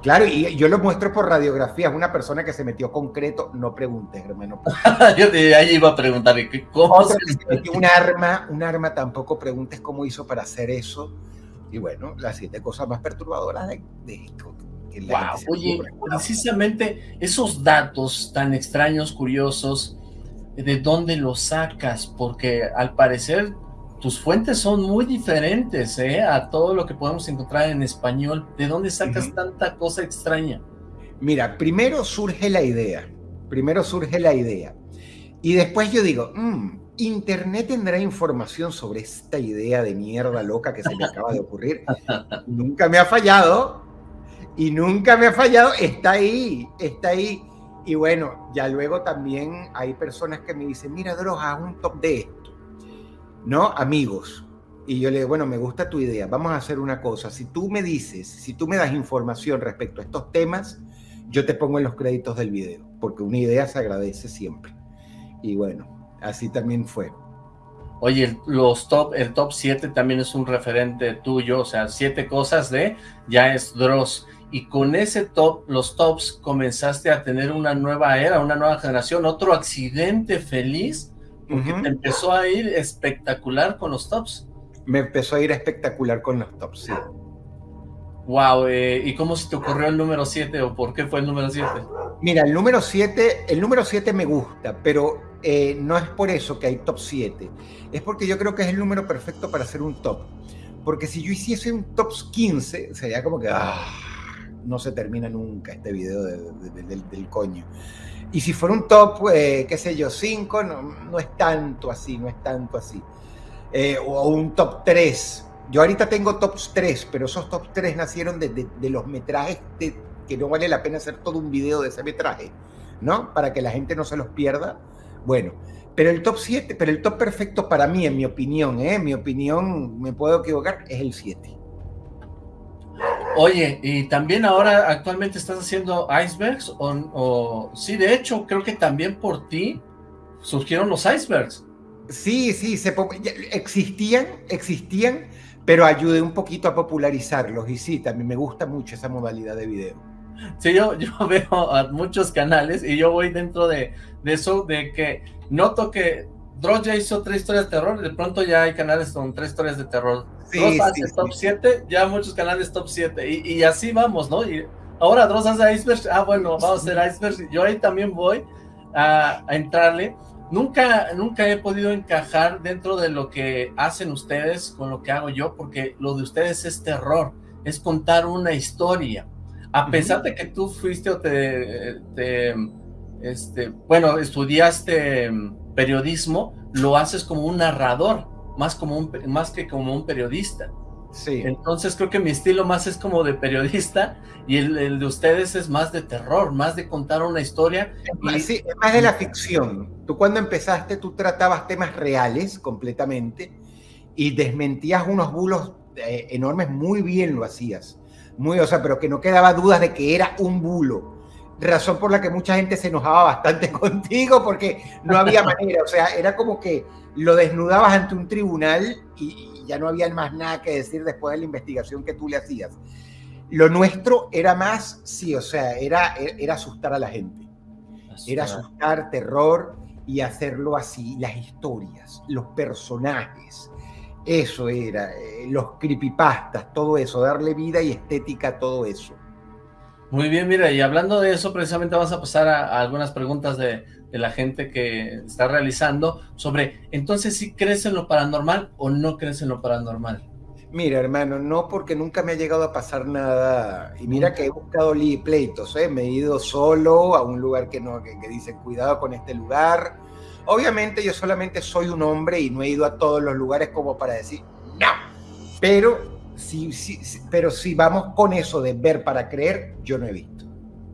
Claro, y yo lo muestro por radiografías. Una persona que se metió concreto, no preguntes, hermano.
yo te, ahí iba a preguntar, ¿cómo
se metió un arma? Un arma tampoco preguntes cómo hizo para hacer eso. Y bueno, las siete cosas más perturbadoras de, esto.
wow. Oye, precisamente esos datos tan extraños, curiosos, ¿de dónde los sacas? Porque al parecer tus fuentes son muy diferentes ¿eh? a todo lo que podemos encontrar en español. ¿De dónde sacas tanta cosa extraña?
Mira, primero surge la idea. Primero surge la idea. Y después yo digo, mm, Internet tendrá información sobre esta idea de mierda loca que se me acaba de ocurrir. nunca me ha fallado. Y nunca me ha fallado. Está ahí, está ahí. Y bueno, ya luego también hay personas que me dicen, mira, Droga, un top de esto ¿no? Amigos. Y yo le digo, bueno, me gusta tu idea, vamos a hacer una cosa. Si tú me dices, si tú me das información respecto a estos temas, yo te pongo en los créditos del video, porque una idea se agradece siempre. Y bueno, así también fue.
Oye, los top, el top 7 también es un referente tuyo, o sea, siete cosas de ya es Dross. Y con ese top, los tops, comenzaste a tener una nueva era, una nueva generación, otro accidente feliz, porque te empezó a ir espectacular con los tops.
Me empezó a ir espectacular con los tops, sí.
Wow, eh, ¿y cómo se te ocurrió el número 7 o por qué fue el número 7?
Mira, el número 7, el número 7 me gusta, pero eh, no es por eso que hay top 7. Es porque yo creo que es el número perfecto para hacer un top. Porque si yo hiciese un top 15, sería como que ah, no se termina nunca este video del coño. Y si fuera un top, eh, qué sé yo, 5, no, no, es tanto así, no es tanto así. o un top 3, yo ahorita tengo tops 3, pero esos tops 3 nacieron de, los metrajes que no vale la pena hacer todo un video de ese metraje, ¿no? Para que la gente no se los pierda. Bueno, pero el top 7, pero el top perfecto para mí, en mi opinión, ¿eh? mi opinión, me puedo equivocar, es el 7.
Oye, y también ahora actualmente estás haciendo icebergs, o, o sí, de hecho, creo que también por ti surgieron los icebergs.
Sí, sí, se, existían, existían, pero ayudé un poquito a popularizarlos y sí, también me gusta mucho esa modalidad de video.
Sí, yo, yo veo a muchos canales y yo voy dentro de, eso, de que noto que Dross ya hizo tres historias de terror, de pronto ya hay canales con tres historias de terror. Sí, Dross hace top 7, ya muchos canales top 7, y, así vamos, ¿no? Y ahora Dross hace iceberg, ah, bueno, vamos a hacer iceberg, yo ahí también voy a, a entrarle, Nunca, nunca he podido encajar dentro de lo que hacen ustedes con lo que hago yo, porque lo de ustedes es terror, es contar una historia. A pesar de que tú fuiste o te, este, bueno, estudiaste periodismo, lo haces como un narrador, más, como un, más que como un periodista. Sí. Entonces creo que mi estilo más es como de periodista y el, de ustedes es más de terror, más de contar una historia.
Sí, es más de la ficción. Tú cuando empezaste, tú tratabas temas reales completamente y desmentías unos bulos eh, enormes, muy bien lo hacías. Muy, o sea, pero que no quedaba dudas de que era un bulo. Razón por la que mucha gente se enojaba bastante contigo porque no había manera. O sea, era como que lo desnudabas ante un tribunal y, ya no había más nada que decir después de la investigación que tú le hacías. Lo nuestro era más, sí, o sea, era, era asustar a la gente. Era asustar, terror y hacerlo así, las historias, los personajes. Eso era, eh, los creepypastas, todo eso, darle vida y estética a todo eso.
Muy bien, mira, y hablando de eso, precisamente vamos a pasar a algunas preguntas de, de la gente que está realizando sobre, entonces, si crees en lo paranormal o no crees en lo paranormal?
Mira, hermano, no porque nunca me ha llegado a pasar nada. Y mira que he buscado pleitos, ¿eh? me he ido solo a un lugar que no, que, dice cuidado con este lugar. Obviamente yo solamente soy un hombre y no he ido a todos los lugares como para decir no. Pero si, si, pero si vamos con eso de ver para creer, yo no he visto.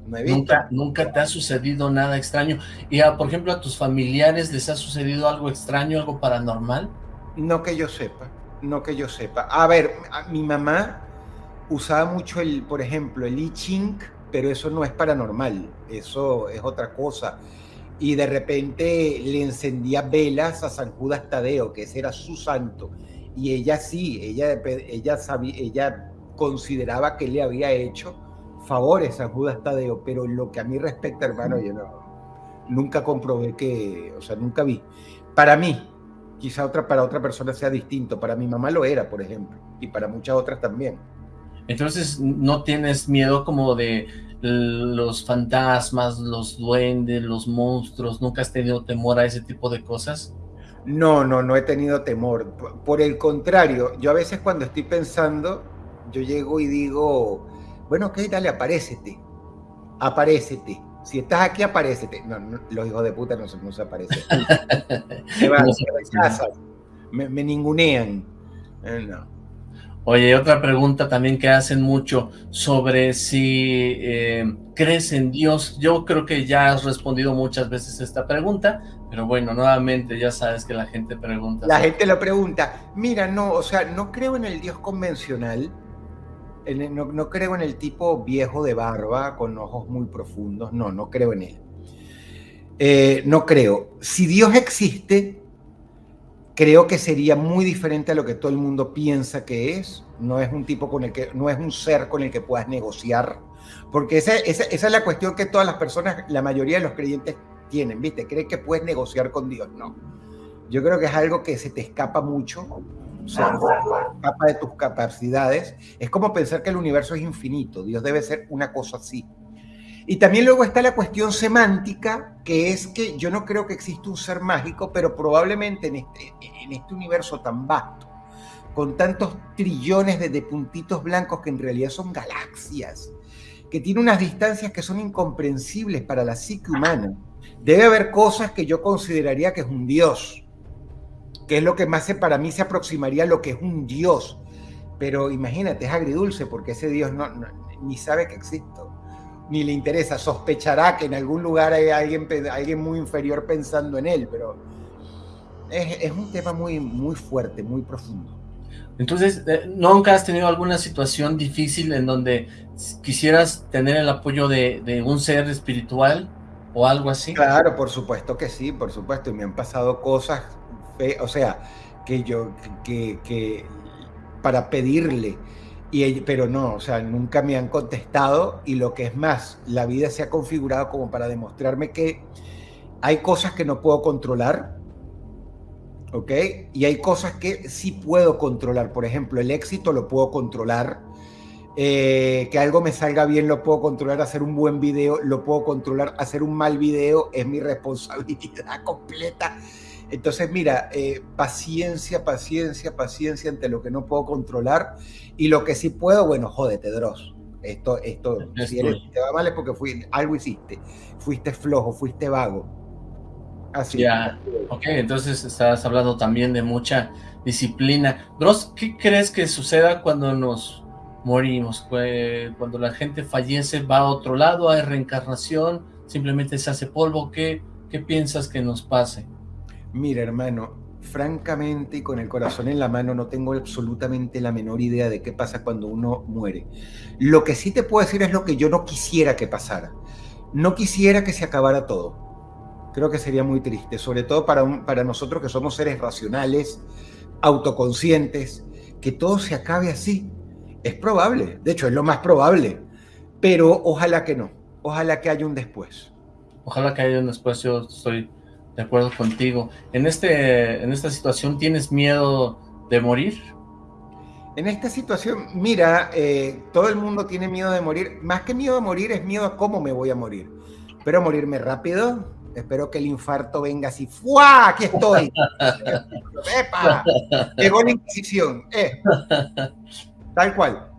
Nunca, nunca te ha sucedido nada extraño. Y, a, por ejemplo, a tus familiares les ha sucedido algo extraño, algo paranormal?
No que yo sepa, no que yo sepa. A ver, mi mamá usaba mucho el, por ejemplo, el I Ching, pero eso no es paranormal, eso es otra cosa. Y de repente le encendía velas a San Judas Tadeo, que ese era su santo. Y ella sí, ella, ella, sabía, ella consideraba que le había hecho favores a Judas Tadeo, pero lo que a mí respecta, hermano, yo no, nunca comprobé que, o sea, nunca vi. Para mí, quizá otra, para otra persona sea distinto, para mi mamá lo era, por ejemplo, y para muchas otras también.
Entonces, ¿no tienes miedo como de los fantasmas, los duendes, los monstruos? ¿Nunca has tenido temor a ese tipo de cosas?
No, no, no he tenido temor. Por el contrario, yo a veces cuando estoy pensando, yo llego y digo, bueno, ok, dale, aparécete. Aparécete. Si estás aquí, aparécete. No, los hijos de puta no, se aparecen. me van, me, me, ningunean. Eh, no.
Oye, otra pregunta también que hacen mucho sobre si eh, crees en Dios. Yo creo que ya has respondido muchas veces esta pregunta, pero bueno, nuevamente ya sabes que la gente pregunta.
La gente lo pregunta. Mira, no, o sea, no creo en el Dios convencional. no, creo en el tipo viejo de barba con ojos muy profundos. No, no creo en él. Eh, no creo. Si Dios existe, creo que sería muy diferente a lo que todo el mundo piensa que es. No es un tipo con el que, no es un ser con el que puedas negociar. Porque esa, es la cuestión que todas las personas, la mayoría de los creyentes tienen, ¿viste? Creen que puedes negociar con Dios. No. Yo creo que es algo que se te escapa mucho, se escapa de tus capacidades. Es como pensar que el universo es infinito. Dios debe ser una cosa así. Y también luego está la cuestión semántica, que es que yo no creo que exista un ser mágico, pero probablemente en este, en este universo tan vasto, con tantos trillones de, puntitos blancos que en realidad son galaxias, que tiene unas distancias que son incomprensibles para la psique humana, debe haber cosas que yo consideraría que es un dios, que es lo que más se, para mí se aproximaría a lo que es un dios. Pero imagínate, es agridulce porque ese dios no, ni sabe que existo ni le interesa, sospechará que en algún lugar hay alguien, alguien muy inferior pensando en él, pero es, un tema muy, muy fuerte, muy profundo.
Entonces, eh, ¿nunca has tenido alguna situación difícil en donde quisieras tener el apoyo de, un ser espiritual o algo así?
Claro, por supuesto que sí, por supuesto, y me han pasado cosas, o sea, que yo, que, que para pedirle pero no, o sea, nunca me han contestado y lo que es más, la vida se ha configurado como para demostrarme que hay cosas que no puedo controlar, ¿ok? Y hay cosas que sí puedo controlar. Por ejemplo, el éxito lo puedo controlar. Eh, que algo me salga bien lo puedo controlar, hacer un buen video lo puedo controlar, hacer un mal video es mi responsabilidad completa. Entonces, mira, eh, paciencia, paciencia, paciencia ante lo que no puedo controlar y lo que sí puedo, bueno, jódete, Dross. Esto, esto, si te va mal es porque fui, algo hiciste, fuiste flojo, fuiste vago.
Así. Ya, ok, entonces estás hablando también de mucha disciplina. Dross, ¿qué crees que suceda cuando nos morimos? Cuando la gente fallece, va a otro lado, hay reencarnación, simplemente se hace polvo, ¿qué, qué piensas que nos pase?
Mira, hermano, francamente y con el corazón en la mano no tengo absolutamente la menor idea de qué pasa cuando uno muere. Lo que sí te puedo decir es lo que yo no quisiera que pasara. No quisiera que se acabara todo. Creo que sería muy triste, sobre todo para, para nosotros que somos seres racionales, autoconscientes, que todo se acabe así. Es probable, de hecho es lo más probable, pero ojalá que no, ojalá que haya un después.
Ojalá que haya un después, yo estoy de acuerdo contigo. En, este, en esta situación, ¿tienes miedo de morir?
En esta situación, mira, eh, todo el mundo tiene miedo de morir. Más que miedo a morir, es miedo a cómo me voy a morir. Espero morirme rápido. Espero que el infarto venga así. ¡Fua! Aquí estoy. ¡Epa! Llegó la Inquisición. Eh. Tal cual.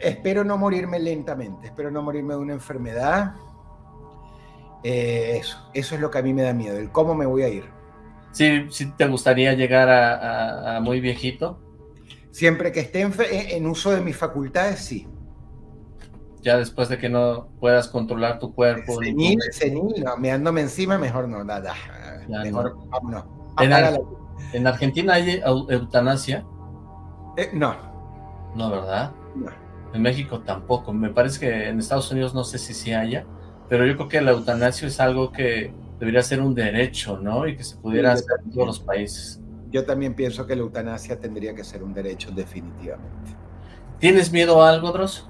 Espero no morirme lentamente. Espero no morirme de una enfermedad eh, eso, eso es lo que a mí me da miedo, el cómo me voy a ir.
Sí, sí te gustaría llegar a, muy viejito.
Siempre que esté en, uso de mis facultades, sí.
Ya después de que no puedas controlar tu cuerpo.
Senil, senil, no, meándome encima, mejor no, nada. mejor, vámonos.
En, Argentina hay eutanasia?
Eh, no.
No, ¿verdad? No. En México tampoco. Me parece que en Estados Unidos no sé si sí haya pero yo creo que la eutanasia es algo que debería ser un derecho, ¿no? Y que se pudiera hacer en todos los países.
Yo también pienso que la eutanasia tendría que ser un derecho definitivamente.
¿Tienes miedo a algo, Dross?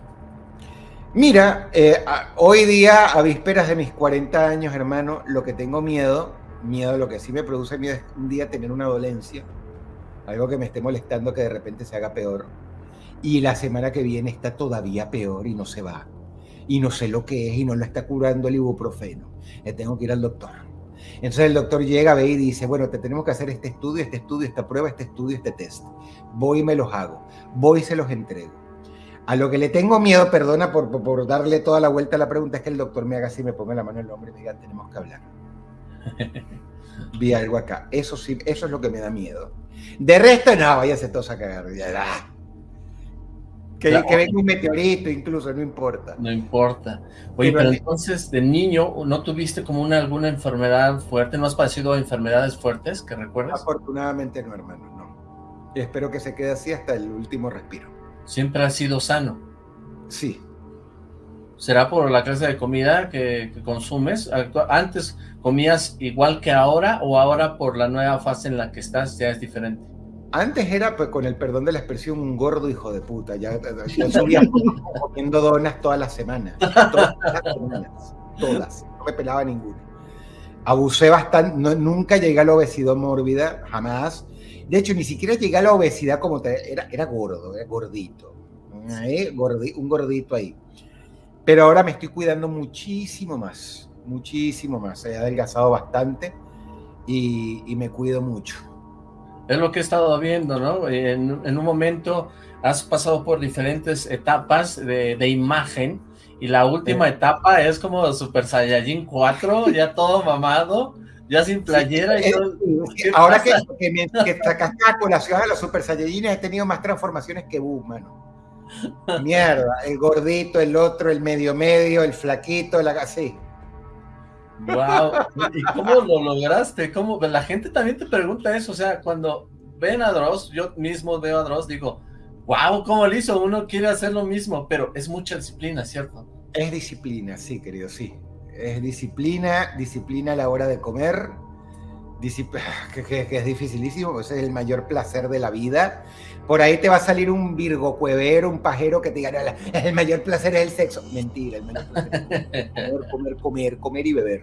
Mira, eh, hoy día, a vísperas de mis 40 años, hermano, lo que tengo miedo, miedo, lo que sí me produce miedo es un día tener una dolencia, algo que me esté molestando que de repente se haga peor. Y la semana que viene está todavía peor y no se va y no sé lo que es y no lo está curando el ibuprofeno. Le tengo que ir al doctor. Entonces el doctor llega, ve y dice, bueno, te tenemos que hacer este estudio, este estudio, esta prueba, este estudio, este test. Voy y me los hago. Voy y se los entrego. A lo que le tengo miedo, perdona por, por, darle toda la vuelta a la pregunta, es que el doctor me haga así, me ponga la mano en el hombro y me diga, tenemos que hablar. Vi algo acá. Eso sí, eso es lo que me da miedo. De resto, no, váyase todos a cagar. Que, venga un meteorito incluso, no importa.
No importa. Oye, pero, entonces de niño, ¿no tuviste como una alguna enfermedad fuerte? ¿No has padecido enfermedades fuertes que recuerdas?
Afortunadamente no, hermano, no. Y espero que se quede así hasta el último respiro.
¿Siempre has sido sano?
Sí.
¿Será por la clase de comida que, que consumes? ¿Antes comías igual que ahora o ahora por la nueva fase en la que estás ya es diferente?
Antes era, pues, con el perdón de la expresión, un gordo hijo de puta. Ya, yo subía comiendo donas todas las semanas. Todas las semanas. Todas. No me pelaba ninguna. Abusé bastante. nunca llegué a la obesidad mórbida, jamás. De hecho, ni siquiera llegué a la obesidad como te, era, era gordo, era gordito. ¿eh? un gordito ahí. Pero ahora me estoy cuidando muchísimo más. Muchísimo más. He adelgazado bastante y, y me cuido mucho.
Es lo que he estado viendo, ¿no? En, un momento has pasado por diferentes etapas de, imagen y la última etapa es como Super Saiyajin 4, ya todo mamado, ya sin playera. y todo.
ahora que, que, me, que sacaste a colación a los Super Saiyajines he tenido más transformaciones que Boo, mano. Mierda, el gordito, el otro, el medio medio, el flaquito, el así.
Wow, ¿y cómo lo lograste? ¿Cómo? La gente también te pregunta eso, o sea, cuando ven a Dross, yo mismo veo a Dross, digo, wow, ¿cómo lo hizo? Uno quiere hacer lo mismo, pero es mucha disciplina, ¿cierto?
Es disciplina, sí, querido, sí. Es disciplina, disciplina a la hora de comer, que, es dificilísimo, pues es el mayor placer de la vida. Por ahí te va a salir un virgo cuevero, un pajero que te diga, el mayor placer es el sexo. Mentira, el mayor placer es comer, comer, comer, comer y beber.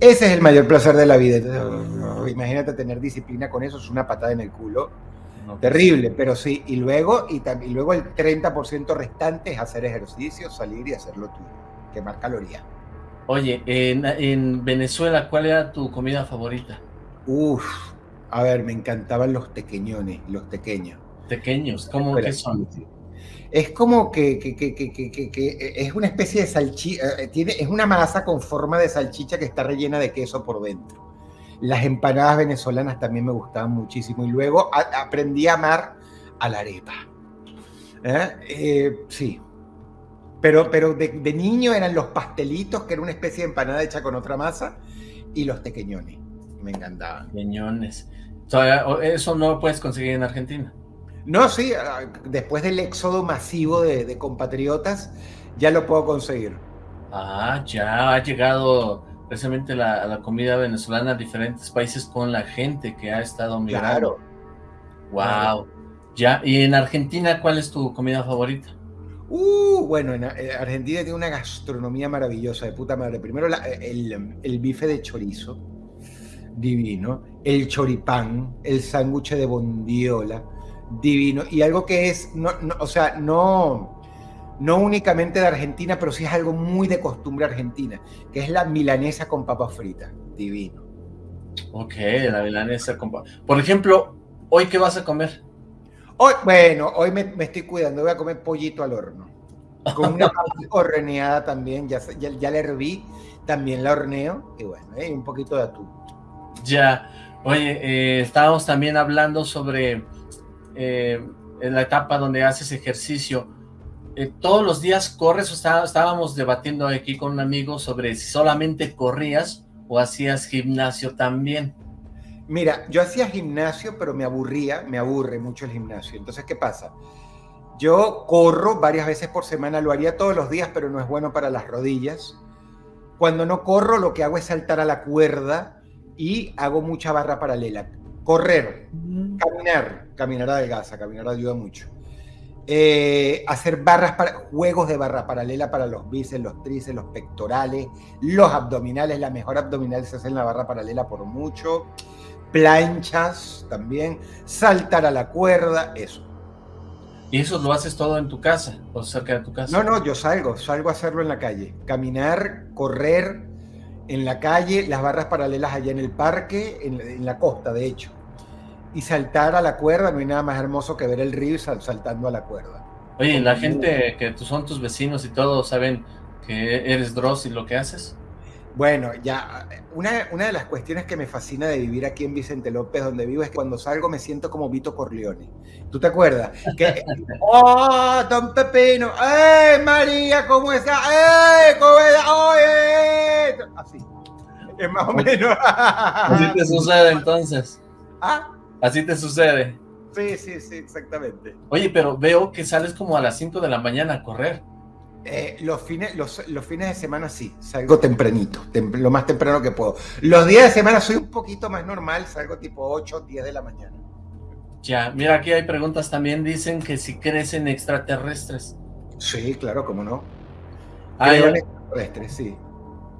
Ese es el mayor placer de la vida. imagínate tener disciplina con eso, es una patada en el culo. Terrible, pero sí. Y luego, y, y luego el 30% restante es hacer ejercicio, salir y hacer lo tuyo, quemar calorías.
Oye, en, Venezuela, ¿cuál era tu comida favorita?
Uf, a ver, me encantaban los tequeñones, los tequeños.
¿Tequeños? ¿Cómo que son?
Es como que, que, que, que, es una especie de salchicha, eh, tiene, es una masa con forma de salchicha que está rellena de queso por dentro. Las empanadas venezolanas también me gustaban muchísimo y luego aprendí a amar a la arepa. ¿Eh? Eh, sí, pero, pero de, niño eran los pastelitos, que era una especie de empanada hecha con otra masa, y los tequeñones. Me encantaban.
Tequeñones. ¿Eso no lo puedes conseguir en Argentina?
No, sí, ah, después del éxodo masivo de, compatriotas, ya lo puedo conseguir.
Ah, ya ha llegado precisamente la, la, comida venezolana a diferentes países con la gente que ha estado migrando. Claro. Wow. Ya, ¿y en Argentina cuál es tu comida favorita?
Uh, bueno, en eh, Argentina tiene una gastronomía maravillosa, de puta madre. Primero el, bife de chorizo, divino. El choripán, el sándwich de bondiola, divino. Y algo que es, no, o sea, no, no únicamente de Argentina, pero sí es algo muy de costumbre argentina, que es la milanesa con papas fritas, divino.
Ok, la milanesa con papas. Por ejemplo, ¿hoy qué vas a comer?
Hoy, bueno, hoy me, estoy cuidando, voy a comer pollito al horno. Con una horneada también, ya, ya, la herví, también la horneo, y bueno, eh, un poquito de atún.
Ya, oye, eh, estábamos también hablando sobre eh, la etapa donde haces ejercicio. ¿Todos los días corres o estábamos debatiendo aquí con un amigo sobre si solamente corrías o hacías gimnasio también?
Mira, yo hacía gimnasio, pero me aburría, me aburre mucho el gimnasio. Entonces, ¿qué pasa? Yo corro varias veces por semana, lo haría todos los días, pero no es bueno para las rodillas. Cuando no corro, lo que hago es saltar a la cuerda y hago mucha barra paralela. Correr, caminar, caminar adelgaza, caminar ayuda mucho. Eh, hacer barras para, juegos de barra paralela para los bíceps, los tríceps, los pectorales, los abdominales. La mejor abdominal se hace en la barra paralela por mucho planchas también, saltar a la cuerda, eso.
¿Y eso lo haces todo en tu casa o cerca de tu casa?
No, no, yo salgo, salgo a hacerlo en la calle. Caminar, correr en la calle, las barras paralelas allá en el parque, en, la costa, de hecho. Y saltar a la cuerda, no hay nada más hermoso que ver el río saltando a la cuerda.
Oye, la gente que son tus vecinos y todos saben que eres Dross y lo que haces?
Bueno, ya, una, una, de las cuestiones que me fascina de vivir aquí en Vicente López, donde vivo, es que cuando salgo me siento como Vito Corleone. ¿Tú te acuerdas? Que, ¡Oh, don Pepino! ¡Eh, María, cómo está! ¡Eh, cómo está! ¡Oye! Así. Es más o menos.
Así te sucede entonces.
¿Ah?
Así te sucede.
Sí, sí, sí, exactamente.
Oye, pero veo que sales como a las 5 de la mañana a correr.
Eh, los, fines, los, los, fines de semana sí, salgo tempranito, tem lo más temprano que puedo. Los días de semana soy un poquito más normal, salgo tipo 8, 10 de la mañana.
Ya, mira, aquí hay preguntas también, dicen que si crecen extraterrestres.
Sí, claro, cómo no.
Ah,
extraterrestres, sí.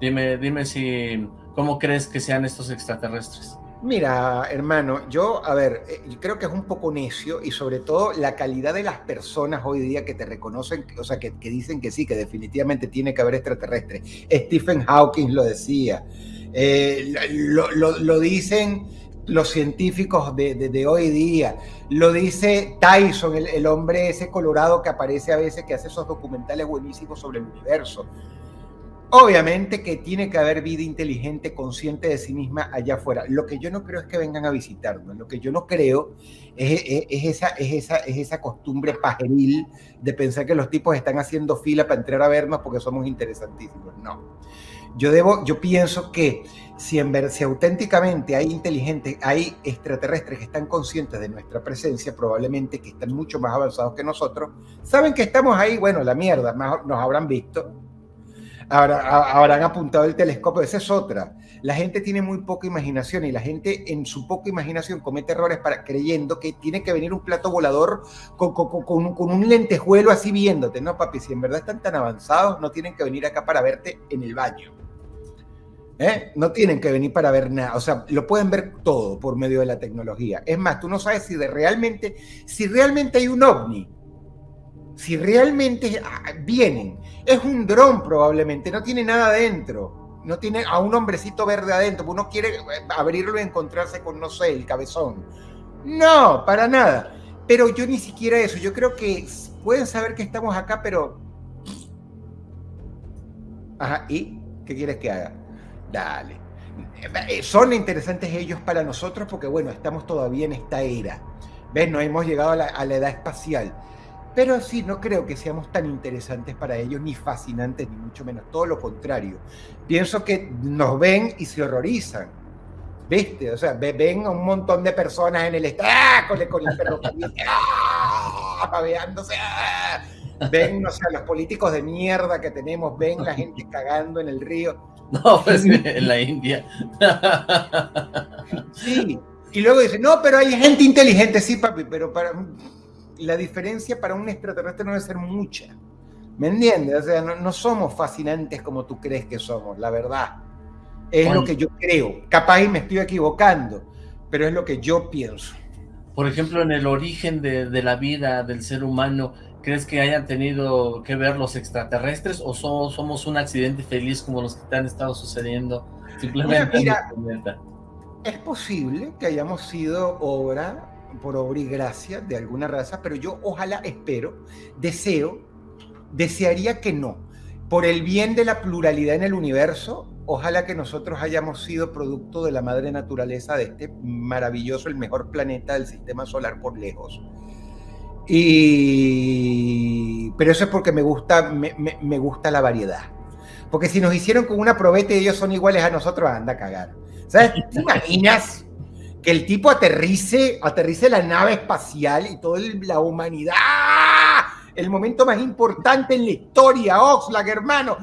Dime, dime si, ¿cómo crees que sean estos extraterrestres?
Mira, hermano, yo, a ver, eh, creo que es un poco necio y sobre todo la calidad de las personas hoy día que te reconocen, o sea, que, dicen que sí, que definitivamente tiene que haber extraterrestres. Stephen Hawking lo decía, eh, lo, dicen los científicos de, hoy día, lo dice Tyson, el, el hombre ese colorado que aparece a veces, que hace esos documentales buenísimos sobre el universo. Obviamente que tiene que haber vida inteligente, consciente de sí misma allá afuera. Lo que yo no creo es que vengan a visitarnos. Lo que yo no creo es, esa, es, esa, es esa costumbre pajeril de pensar que los tipos están haciendo fila para entrar a vernos porque somos interesantísimos. No. Yo, debo, yo pienso que si, en ver, si auténticamente hay inteligentes, hay extraterrestres que están conscientes de nuestra presencia, probablemente que están mucho más avanzados que nosotros, saben que estamos ahí, bueno, la mierda, nos habrán visto, habrán apuntado el telescopio. Esa es otra. La gente tiene muy poca imaginación y la gente en su poca imaginación comete errores para, creyendo que tiene que venir un plato volador con, con, un lentejuelo así viéndote. No, papi, si en verdad están tan avanzados, no tienen que venir acá para verte en el baño. ¿Eh? No tienen que venir para ver nada, o sea, lo pueden ver todo por medio de la tecnología. Es más, tú no sabes si de realmente, si realmente hay un ovni, si realmente ah, vienen, es un dron probablemente, no tiene nada adentro, no tiene a un hombrecito verde adentro, uno quiere eh, abrirlo y encontrarse con, no sé, el cabezón. No, para nada. Pero yo ni siquiera eso, yo creo que pueden saber que estamos acá, pero... Ajá, ¿y qué quieres que haga? Dale. Eh, son interesantes ellos para nosotros porque, bueno, estamos todavía en esta era. ¿Ves? No hemos llegado a la, a la edad espacial pero sí, no creo que seamos tan interesantes para ellos, ni fascinantes, ni mucho menos. Todo lo contrario. Pienso que nos ven y se horrorizan. ¿Viste? O sea, ven a un montón de personas en el ¡ah! con, el, con el perro ¡ah! ¡ah! Ven, no sé, los políticos de mierda que tenemos, ven la gente cagando en el río.
No, pues en la India.
Sí. Y luego dicen, no, pero hay gente inteligente, sí, papi, pero para la diferencia para un extraterrestre no debe ser mucha. ¿Me entiendes? O sea, no, somos fascinantes como tú crees que somos, la verdad. Es lo que yo creo. Capaz y me estoy equivocando, pero es lo que yo pienso.
Por ejemplo, en el origen de, la vida del ser humano, ¿crees que hayan tenido que ver los extraterrestres o somos, un accidente feliz como los que te han estado sucediendo simplemente
mira, Es posible que hayamos sido obra por obra y gracia de alguna raza, pero yo ojalá espero, deseo, desearía que no. Por el bien de la pluralidad en el universo, ojalá que nosotros hayamos sido producto de la madre naturaleza de este maravilloso, el mejor planeta del sistema solar por lejos. Y... Pero eso es porque me gusta, me, gusta la variedad. Porque si nos hicieron con una probeta y ellos son iguales a nosotros, anda a cagar. ¿Sabes? ¿Te imaginas? Que el tipo aterrice, aterrice la nave espacial y toda la humanidad, el momento más importante en la historia, Oxlack, hermano,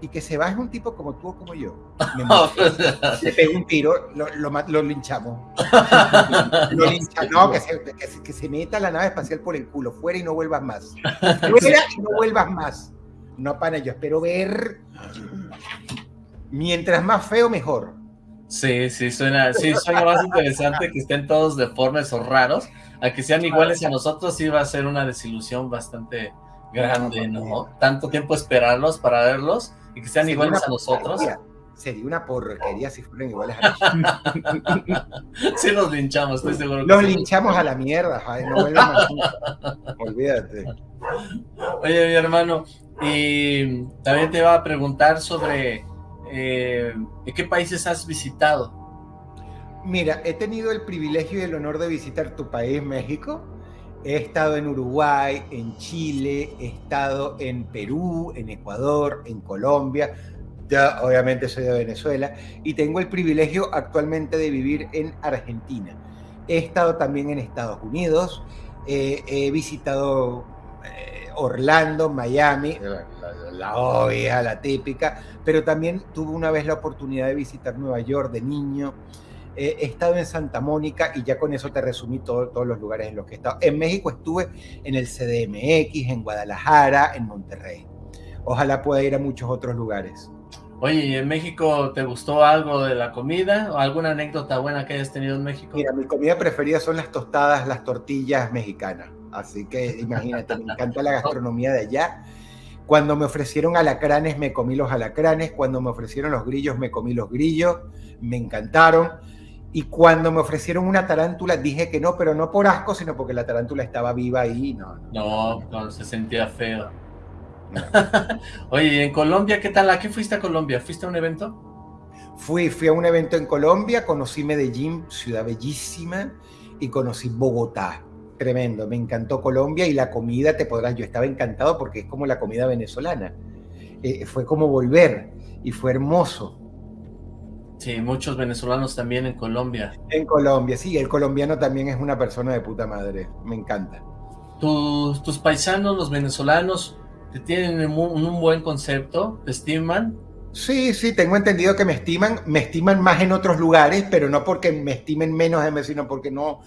y que se baje un tipo como tú o como yo. se pega un tiro, lo, lo, linchamos. lo linchamos, no, que se, que, se, meta la nave espacial por el culo, fuera y no vuelvas más. Fuera y no vuelvas más. No, pana, yo espero ver. Mientras más feo, mejor.
Sí, sí, suena, sí, suena más interesante que estén todos deformes o raros, a que sean iguales a nosotros sí va a ser una desilusión bastante grande, ¿no? Tanto tiempo esperarlos para verlos y que sean iguales a nosotros.
Sería una porquería si fueran iguales a nosotros.
sí los linchamos, estoy seguro.
Los linchamos a la mierda, no Olvídate.
Oye, mi hermano, y también te iba a preguntar sobre eh, ¿qué países has visitado?
Mira, he tenido el privilegio y el honor de visitar tu país, México. He estado en Uruguay, en Chile, he estado en Perú, en Ecuador, en Colombia. Ya, obviamente soy de Venezuela y tengo el privilegio actualmente de vivir en Argentina. He estado también en Estados Unidos, eh, he visitado eh, Orlando, Miami, la, obvia, la típica, pero también tuve una vez la oportunidad de visitar Nueva York de niño. Eh, he estado en Santa Mónica y ya con eso te resumí todo, todos los lugares en los que he estado. En México estuve en el CDMX, en Guadalajara, en Monterrey. Ojalá pueda ir a muchos otros lugares.
Oye, ¿y en México te gustó algo de la comida o alguna anécdota buena que hayas tenido en México?
Mira, mi comida preferida son las tostadas, las tortillas mexicanas. Así que imagínate, me encanta la gastronomía de allá. Cuando me ofrecieron alacranes, me comí los alacranes. Cuando me ofrecieron los grillos, me comí los grillos. Me encantaron. Y cuando me ofrecieron una tarántula, dije que no, pero no por asco, sino porque la tarántula estaba viva ahí. No,
no, no, no se sentía feo. Oye, ¿y en Colombia qué tal? ¿A qué fuiste a Colombia? ¿Fuiste a un evento?
Fui, fui a un evento en Colombia, conocí Medellín, ciudad bellísima, y conocí Bogotá. Tremendo, me encantó Colombia y la comida, te podrás, yo estaba encantado porque es como la comida venezolana. Eh, fue como volver y fue hermoso.
Sí, muchos venezolanos también en Colombia.
En Colombia, sí, el colombiano también es una persona de puta madre, me encanta.
¿Tus, tus paisanos, los venezolanos, te tienen un, un buen concepto? ¿Te estiman?
Sí, sí, tengo entendido que me estiman, me estiman más en otros lugares, pero no porque me estimen menos sino porque no,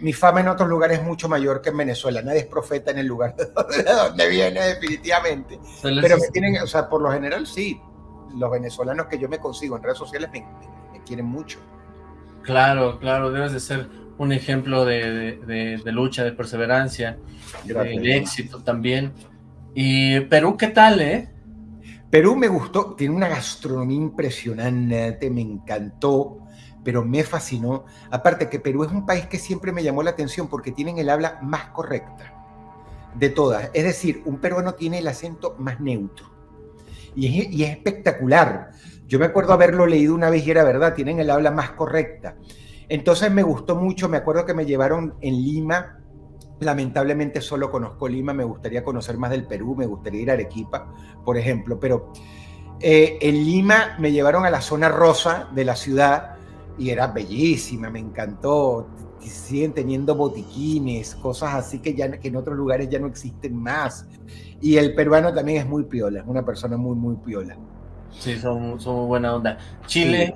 mi fama en otros lugares es mucho mayor que en Venezuela. Nadie es profeta en el lugar de donde viene, definitivamente. Pero me tienen, o sea, por lo general sí. Los venezolanos que yo me consigo en redes sociales me, me, me quieren mucho.
Claro, claro, debes de ser un ejemplo de, de, de lucha, de perseverancia, de, de, éxito también. ¿Y Perú qué tal, eh?
Perú me gustó, tiene una gastronomía impresionante, me encantó, pero me fascinó. Aparte que Perú es un país que siempre me llamó la atención porque tienen el habla más correcta de todas. Es decir, un peruano tiene el acento más neutro. Y es, y es espectacular. Yo me acuerdo haberlo leído una vez y era verdad, tienen el habla más correcta. Entonces me gustó mucho, me acuerdo que me llevaron en Lima, lamentablemente solo conozco Lima, me gustaría conocer más del Perú, me gustaría ir a Arequipa, por ejemplo, pero eh, en Lima me llevaron a la zona rosa de la ciudad y era bellísima, me encantó, siguen teniendo botiquines, cosas así que, ya, que en otros lugares ya no existen más. Y el peruano también es muy piola, es una persona muy, muy piola.
Sí, son, son buena onda. Chile.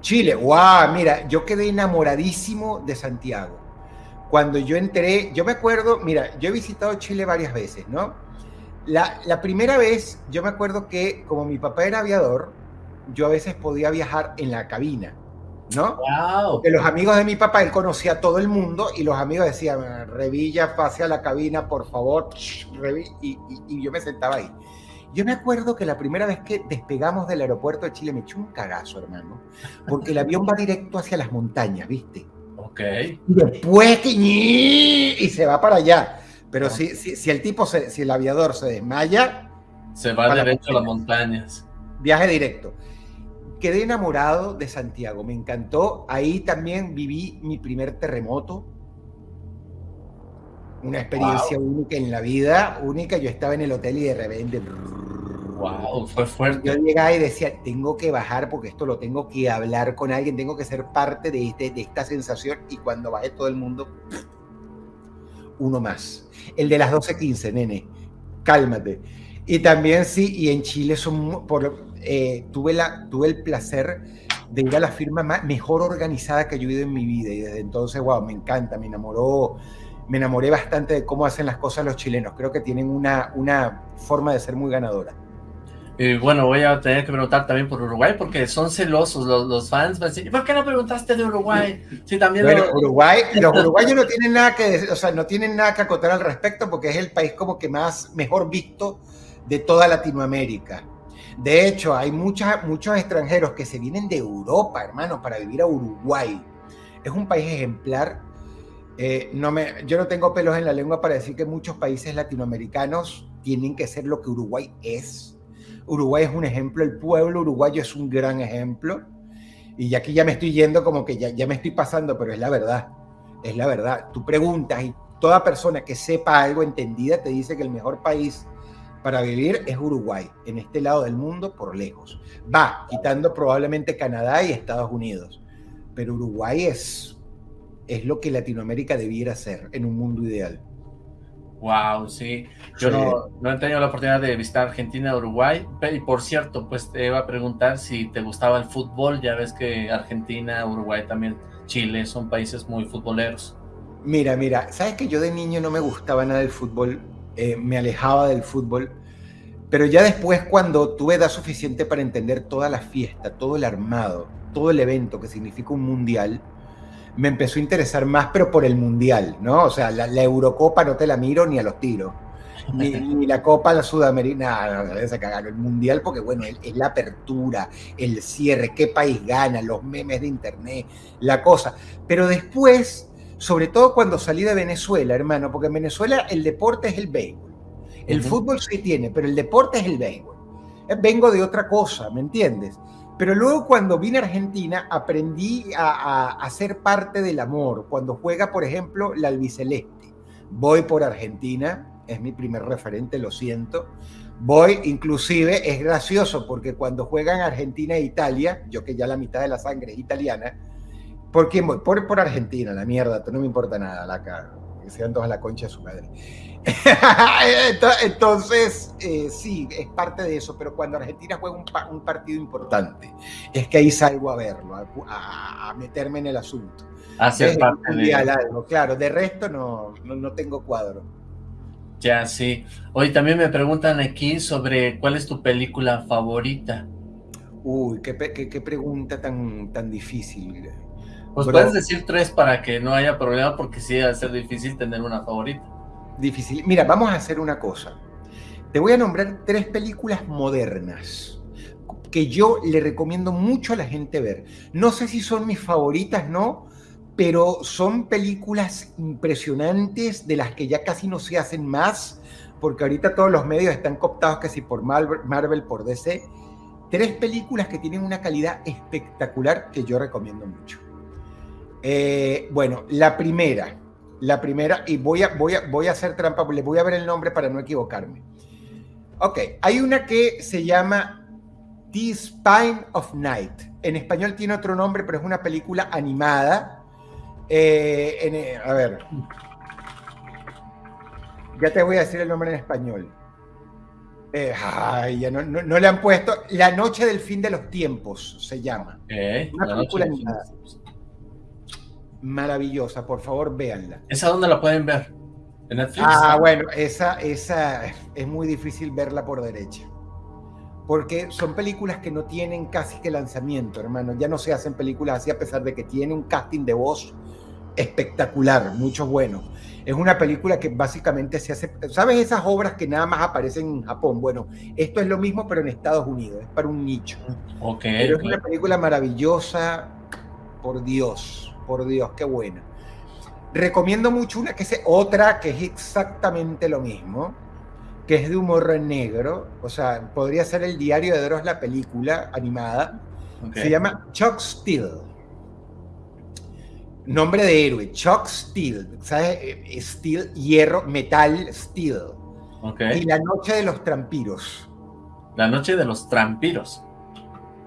Chile, wow, mira, yo quedé enamoradísimo de Santiago. Cuando yo entré, yo me acuerdo, mira, yo he visitado Chile varias veces, ¿no? La, la primera vez, yo me acuerdo que como mi papá era aviador, yo a veces podía viajar en la cabina, ¿no?
Wow.
Los amigos de mi papá, él conocía a todo el mundo y los amigos decían, Revilla, pase a la cabina, por favor, y, y, y yo me sentaba ahí. Yo me acuerdo que la primera vez que despegamos del aeropuerto de Chile me echó un cagazo, hermano, porque el avión va directo hacia las montañas, ¿viste?
Ok.
Y después que y se va para allá. Pero si, si, si, el tipo, se, si el aviador se desmaya,
se va derecho a las montañas.
Viaje directo. Quedé enamorado de Santiago, me encantó. Ahí también viví mi primer terremoto. Una experiencia wow. única en la vida, única. Yo estaba en el hotel y de repente.
Wow, fue fuerte.
Yo llegaba y decía, tengo que bajar porque esto lo tengo que hablar con alguien, tengo que ser parte de, este, de esta sensación. Y cuando bajé todo el mundo, uno más. El de las 12.15, nene, cálmate. Y también sí, y en Chile son, por, eh, tuve, la, tuve el placer de ir a la firma más, mejor organizada que yo he ido en mi vida. Y desde entonces, wow, me encanta, me enamoró me enamoré bastante de cómo hacen las cosas los chilenos. Creo que tienen una, una forma de ser muy ganadora.
Y bueno, voy a tener que preguntar también por Uruguay, porque son celosos los, los fans. ¿Y por qué no preguntaste de Uruguay? Sí, también
bueno,
lo...
Uruguay, los uruguayos no tienen nada que, o sea, no tienen nada que acotar al respecto, porque es el país como que más mejor visto de toda Latinoamérica. De hecho, hay muchos extranjeros que se vienen de Europa, hermano, para vivir a Uruguay. Es un país ejemplar eh, no me, yo no tengo pelos en la lengua para decir que muchos países latinoamericanos tienen que ser lo que Uruguay es. Uruguay es un ejemplo, el pueblo uruguayo es un gran ejemplo. Y aquí ya me estoy yendo como que ya, ya me estoy pasando, pero es la verdad, es la verdad. Tú preguntas y toda persona que sepa algo entendida te dice que el mejor país para vivir es Uruguay, en este lado del mundo por lejos. Va, quitando probablemente Canadá y Estados Unidos. Pero Uruguay es, es lo que Latinoamérica debiera ser en un mundo ideal.
Wow, sí. Yo No, no, he tenido la oportunidad de visitar Argentina, Uruguay. Y por cierto, pues te iba a preguntar si te gustaba el fútbol. Ya ves que Argentina, Uruguay también, Chile son países muy futboleros.
Mira, mira, sabes que yo de niño no me gustaba nada el fútbol, eh, me alejaba del fútbol, pero ya después cuando tuve edad suficiente para entender toda la fiesta, todo el armado, todo el evento que significa un mundial, me empezó a interesar más, pero por el mundial, ¿no? O sea, la, Eurocopa no te la miro ni a los tiros. Ni, la Copa la Sudamericana, no, no, se cagaron. El Mundial, porque bueno, es, la apertura, el cierre, qué país gana, los memes de internet, la cosa. Pero después, sobre todo cuando salí de Venezuela, hermano, porque en Venezuela el deporte es el béisbol. El fútbol sí tiene, pero el deporte es el béisbol. Eh, vengo de otra cosa, ¿me entiendes? Pero luego cuando vine a Argentina aprendí a, a, ser parte del amor. Cuando juega, por ejemplo, la albiceleste. Voy por Argentina, es mi primer referente, lo siento. Voy, inclusive, es gracioso porque cuando juegan Argentina e Italia, yo que ya la mitad de la sangre es italiana, ¿por quién voy? Por, por Argentina, la mierda, no me importa nada, la cara, que sean todas la concha de su madre. Entonces, eh, sí, es parte de eso, pero cuando Argentina juega un, partido importante, es que ahí salgo a verlo, a, meterme en el asunto.
Hacer parte
de... algo, claro, de resto no, no, tengo cuadro.
Ya, sí. Hoy también me preguntan aquí sobre cuál es tu película favorita.
Uy, qué, qué, pregunta tan, tan difícil.
Pues puedes decir tres para que no haya problema, porque sí va a ser difícil tener una favorita
difícil. Mira, vamos a hacer una cosa. Te voy a nombrar tres películas modernas que yo le recomiendo mucho a la gente ver. No sé si son mis favoritas, ¿no? Pero son películas impresionantes de las que ya casi no se hacen más, porque ahorita todos los medios están cooptados casi por Marvel, por DC. Tres películas que tienen una calidad espectacular que yo recomiendo mucho. Eh, bueno, la primera, la primera, y voy a, voy a, voy a hacer trampa, le voy a ver el nombre para no equivocarme. Ok, hay una que se llama The Spine of Night. En español tiene otro nombre, pero es una película animada. Eh, eh, a ver. Ya te voy a decir el nombre en español. Eh, ay, ya no, no, le han puesto. La noche del fin de los tiempos se llama. una película animada maravillosa, por favor, véanla.
¿Esa dónde la pueden ver?
¿En Netflix? Ah, bueno, esa, esa es muy difícil verla por derecha. Porque son películas que no tienen casi que lanzamiento, hermano. Ya no se hacen películas así a pesar de que tiene un casting de voz espectacular, mucho bueno. Es una película que básicamente se hace, ¿sabes esas obras que nada más aparecen en Japón? Bueno, esto es lo mismo pero en Estados Unidos, es para un nicho.
Ok.
Pero es una película maravillosa, por Dios por Dios, qué buena. Recomiendo mucho una que es otra que es exactamente lo mismo, que es de humor negro, o sea, podría ser el diario de Dross, la película animada. Se llama Chuck Steel. Nombre de héroe, Chuck Steel, ¿sabes? Eh, steel, hierro, metal, steel. Y la noche de los trampiros.
La noche de los trampiros.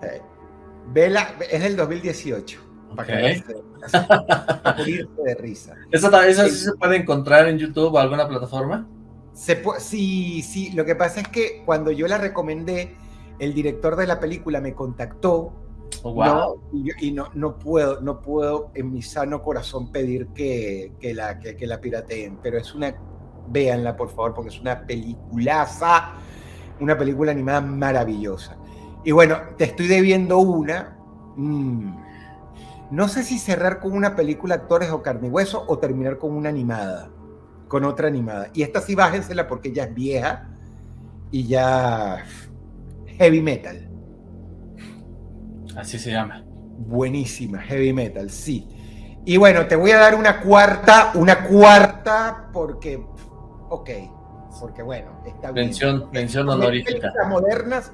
Eh, vela, es del 2018.
Okay.
Para de risa.
¿Eso, sí se puede encontrar en YouTube o alguna plataforma?
Se sí, sí. Lo que pasa es que cuando yo la recomendé, el director de la película me contactó.
Oh, wow.
y, no, no puedo, no puedo en mi sano corazón pedir que, que la, que, que, la pirateen, pero es una, véanla por favor, porque es una peliculaza, una película animada maravillosa. Y bueno, te estoy debiendo una. Mmm, no sé si cerrar con una película actores o carne y hueso o terminar con una animada, con otra animada. Y esta sí bájensela porque ya es vieja y ya heavy metal.
Así se llama.
Buenísima, heavy metal, sí. Y bueno, te voy a dar una cuarta, una cuarta porque, ok, porque bueno, está
bien. Mención, mención honorífica.
modernas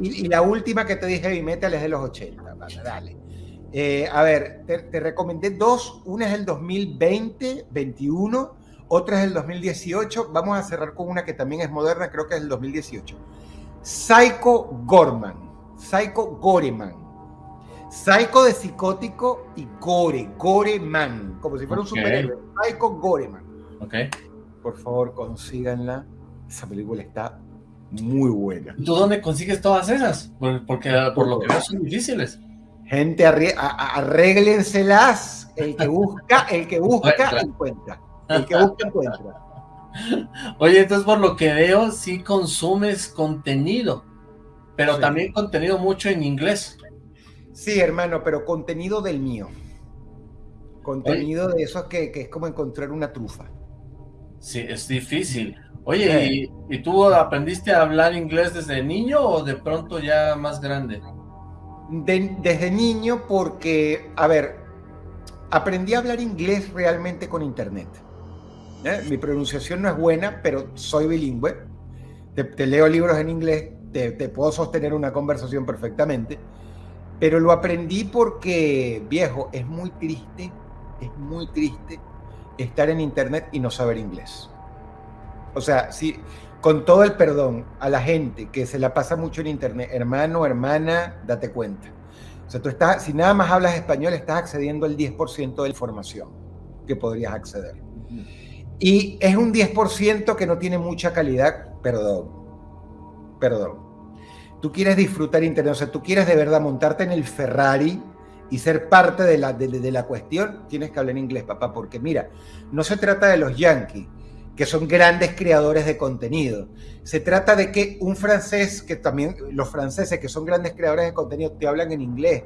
y, la última que te dije, heavy metal, es de los 80. dale. Eh, a ver, te, recomendé dos. Una es el 2020, 21. Otra es el 2018. Vamos a cerrar con una que también es moderna, creo que es el 2018. Psycho Gorman. Psycho Goreman. Psycho de psicótico y Gore, Goreman, como si fuera un superhéroe. Psycho Goreman.
Ok.
Por favor, consíganla. Esa película está muy buena.
¿Tú dónde consigues todas esas? Porque por lo que veo son difíciles.
Gente, arréglenselas. El que busca, el que busca, encuentra. El que busca, encuentra.
Oye, entonces por lo que veo, sí consumes contenido, pero también contenido mucho en inglés.
Sí, hermano, pero contenido del mío. Contenido de eso que, que, es como encontrar una trufa.
Sí, es difícil. Oye, ¿y, tú aprendiste a hablar inglés desde niño o de pronto ya más grande?
Desde niño porque, a ver, aprendí a hablar inglés realmente con internet. ¿eh? Mi pronunciación no es buena, pero soy bilingüe. Te, leo libros en inglés, te, puedo sostener una conversación perfectamente. Pero lo aprendí porque, viejo, es muy triste, es muy triste estar en internet y no saber inglés. O sea, si, con todo el perdón a la gente que se la pasa mucho en internet, hermano, hermana, date cuenta. O sea, tú estás, si nada más hablas español, estás accediendo al 10% de la información que podrías acceder. Y es un 10% que no tiene mucha calidad, perdón, perdón. Tú quieres disfrutar internet, o sea, tú quieres de verdad montarte en el Ferrari y ser parte de la, de la cuestión, tienes que hablar en inglés, papá, porque mira, no se trata de los yankees, que son grandes creadores de contenido. Se trata de que un francés, que también los franceses que son grandes creadores de contenido te hablan en inglés.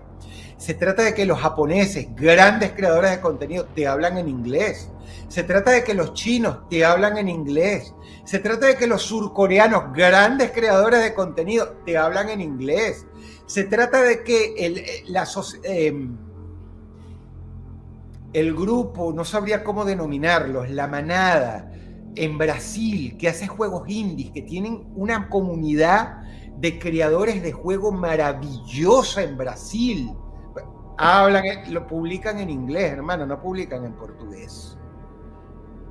Se trata de que los japoneses, grandes creadores de contenido, te hablan en inglés. Se trata de que los chinos te hablan en inglés. Se trata de que los surcoreanos, grandes creadores de contenido, te hablan en inglés. Se trata de que el, eh, em, el grupo, no sabría cómo denominarlos, la manada, en Brasil, que hace juegos indies, que tienen una comunidad de creadores de juegos maravillosa en Brasil. Hablan, lo publican en inglés, hermano, no publican en portugués.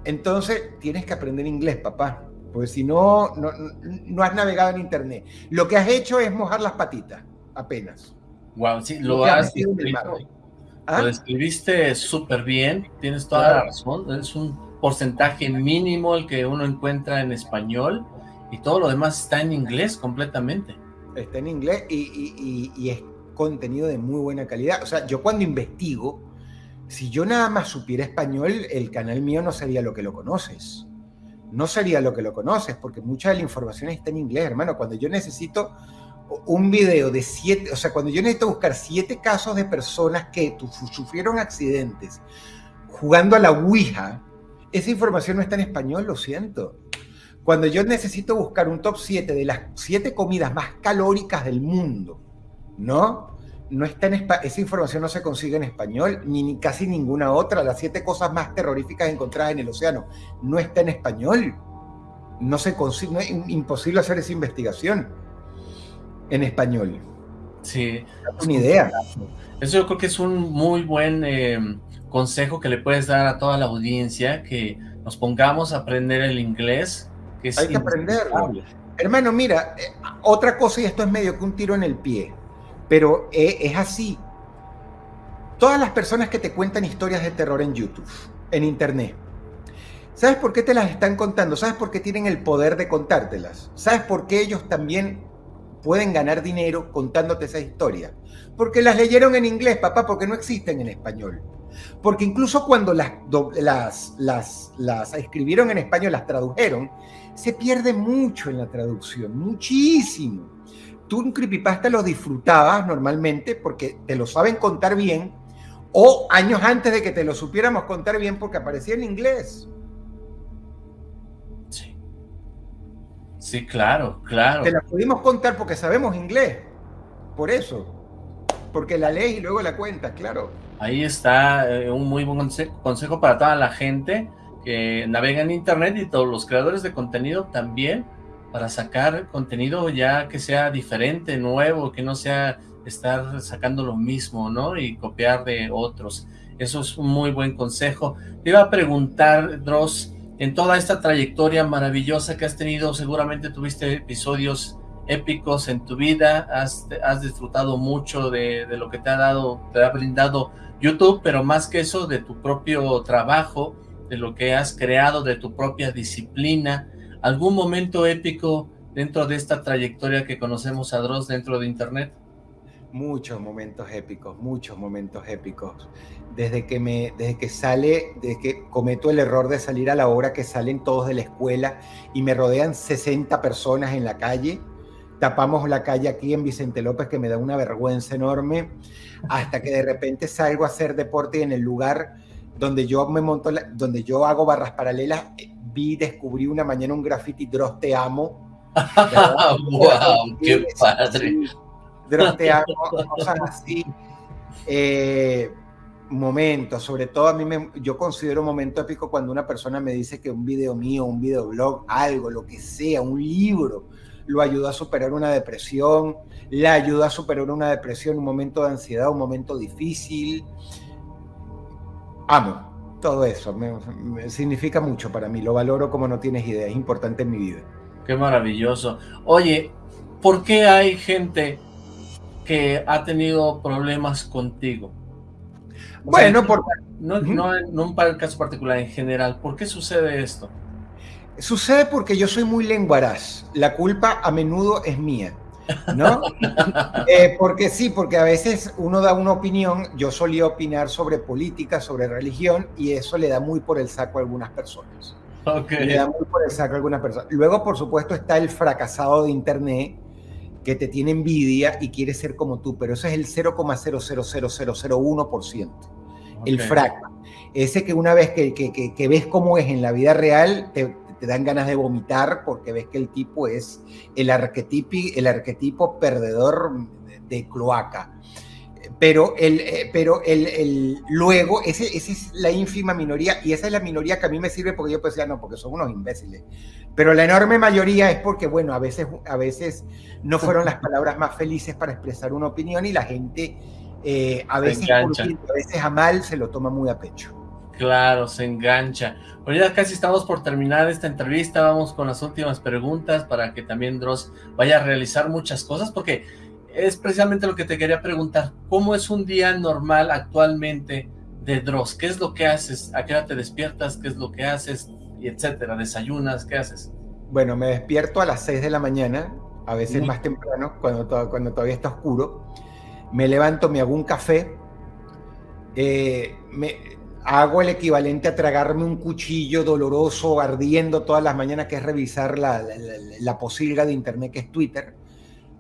Entonces, tienes que aprender inglés, papá, porque si no, no, has navegado en internet. Lo que has hecho es mojar las patitas, apenas.
Wow, sí, lo, has ¿Ah? Lo describiste súper bien, tienes toda la razón, es un porcentaje mínimo el que uno encuentra en español y todo lo demás está en inglés completamente.
Está en inglés y, es contenido de muy buena calidad. O sea, yo cuando investigo, si yo nada más supiera español, el canal mío no sería lo que lo conoces. No sería lo que lo conoces, porque mucha de la información está en inglés, hermano. Cuando yo necesito un video de siete, o sea, cuando yo necesito buscar siete casos de personas que sufrieron accidentes jugando a la Ouija, esa información no está en español, lo siento. Cuando yo necesito buscar un top 7 de las 7 comidas más calóricas del mundo, ¿no? No está en esa información no se consigue en español, ni, casi ninguna otra. Las 7 cosas más terroríficas encontradas en el océano no está en español. No se consigue, es imposible hacer esa investigación en español.
Sí.
Una idea.
Eso yo creo que es un muy buen eh, consejo que le puedes dar a toda la audiencia, que nos pongamos a aprender el inglés.
Que Hay que aprenderlo. Hermano, mira, eh, otra cosa, y esto es medio que un tiro en el pie, pero eh, es así. Todas las personas que te cuentan historias de terror en YouTube, en Internet, ¿sabes por qué te las están contando? ¿Sabes por qué tienen el poder de contártelas? ¿Sabes por qué ellos también pueden ganar dinero contándote esa historia? Porque las leyeron en inglés, papá, porque no existen en español. Porque incluso cuando las, las, las, escribieron en español, las tradujeron, se pierde mucho en la traducción, muchísimo. Tú un creepypasta lo disfrutabas normalmente porque te lo saben contar bien, o años antes de que te lo supiéramos contar bien porque aparecía en inglés.
Sí. Sí, claro, claro.
Te la pudimos contar porque sabemos inglés. Por eso. Porque la lees y luego la cuentas, claro.
Ahí está eh, un muy buen consejo para toda la gente que navegan en internet y todos los creadores de contenido también para sacar contenido ya que sea diferente, nuevo, que no sea estar sacando lo mismo, ¿no? Y copiar de otros. Eso es un muy buen consejo. Te iba a preguntar, Dross, en toda esta trayectoria maravillosa que has tenido, seguramente tuviste episodios épicos en tu vida, has, disfrutado mucho de, de, lo que te ha dado, te ha brindado YouTube, pero más que eso, de tu propio trabajo, de lo que has creado, de tu propia disciplina, algún momento épico dentro de esta trayectoria que conocemos a Dross dentro de Internet?
Muchos momentos épicos, muchos momentos épicos. Desde que, me, desde que sale, desde que cometo el error de salir a la hora que salen todos de la escuela y me rodean 60 personas en la calle, tapamos la calle aquí en Vicente López que me da una vergüenza enorme, hasta que de repente salgo a hacer deporte y en el lugar donde yo me monto, donde yo hago barras paralelas, eh, vi, descubrí una mañana un graffiti Dross te amo.
¡Wow! ¡Qué padre!
Dross te amo, cosas así. Eh, momentos, sobre todo a mí me, yo considero un momento épico cuando una persona me dice que un video mío, un videoblog, algo, lo que sea, un libro, lo ayuda a superar una depresión, le ayuda a superar una depresión, un momento de ansiedad, un momento difícil. Amo todo eso, me, me significa mucho para mí, lo valoro como no tienes idea, es importante en mi vida.
Qué maravilloso. Oye, ¿por qué hay gente que ha tenido problemas contigo? O
bueno,
sea,
por...
no, no, no un caso particular, en general, ¿por qué sucede esto?
Sucede porque yo soy muy lenguaraz. La culpa a menudo es mía, ¿no? eh, porque sí, porque a veces uno da una opinión. Yo solía opinar sobre política, sobre religión, y eso le da muy por el saco a algunas personas.
Okay.
Le da muy por el saco a algunas personas. Luego, por supuesto, está el fracasado de Internet que te tiene envidia y quiere ser como tú, pero eso es el 0,00001%. Okay. El fraca. Ese que una vez que, que, que, que ves cómo es en la vida real, te, te dan ganas de vomitar porque ves que el tipo es el arquetipo, el arquetipo perdedor de cloaca. Pero, el, pero el, el, luego, esa ese es la ínfima minoría, y esa es la minoría que a mí me sirve porque yo decía, no, porque son unos imbéciles. Pero la enorme mayoría es porque, bueno, a veces, a veces no fueron las palabras más felices para expresar una opinión y la gente eh, a, veces a veces a mal se lo toma muy a pecho.
Claro, se engancha. Ya casi estamos por terminar esta entrevista, vamos con las últimas preguntas para que también Dross vaya a realizar muchas cosas, porque es precisamente lo que te quería preguntar. ¿Cómo es un día normal actualmente de Dross? ¿Qué es lo que haces? ¿A qué hora te despiertas? ¿Qué es lo que haces? Y etcétera. ¿Desayunas? ¿Qué haces?
Bueno, me despierto a las 6 de la mañana, a veces mm. más temprano, cuando, cuando todavía está oscuro. Me levanto, me hago un café. Eh, me, hago el equivalente a tragarme un cuchillo doloroso, ardiendo todas las mañanas, que es revisar la, la, la posilga de internet que es Twitter,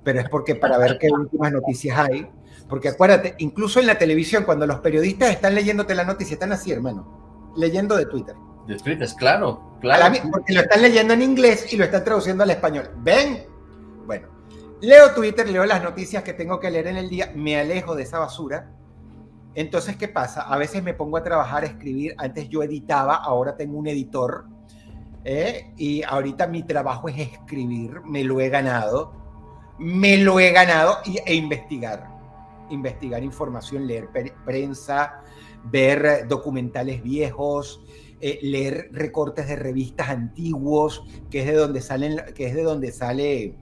pero es porque para ver qué últimas noticias hay. Porque acuérdate, incluso en la televisión, cuando los periodistas están leyéndote la noticia, están así, hermano, leyendo de Twitter.
De Twitter, claro, claro.
La, porque lo están leyendo en inglés y lo están traduciendo al español. ¿Ven? Bueno, leo Twitter, leo las noticias que tengo que leer en el día, me alejo de esa basura entonces, ¿qué pasa? A veces me pongo a trabajar, a escribir. Antes yo editaba, ahora tengo un editor. ¿eh? Y ahorita mi trabajo es escribir. Me lo he ganado. Me lo he ganado y, e investigar. Investigar información, leer prensa, ver documentales viejos, eh, leer recortes de revistas antiguos, que es de donde salen, que es de donde sale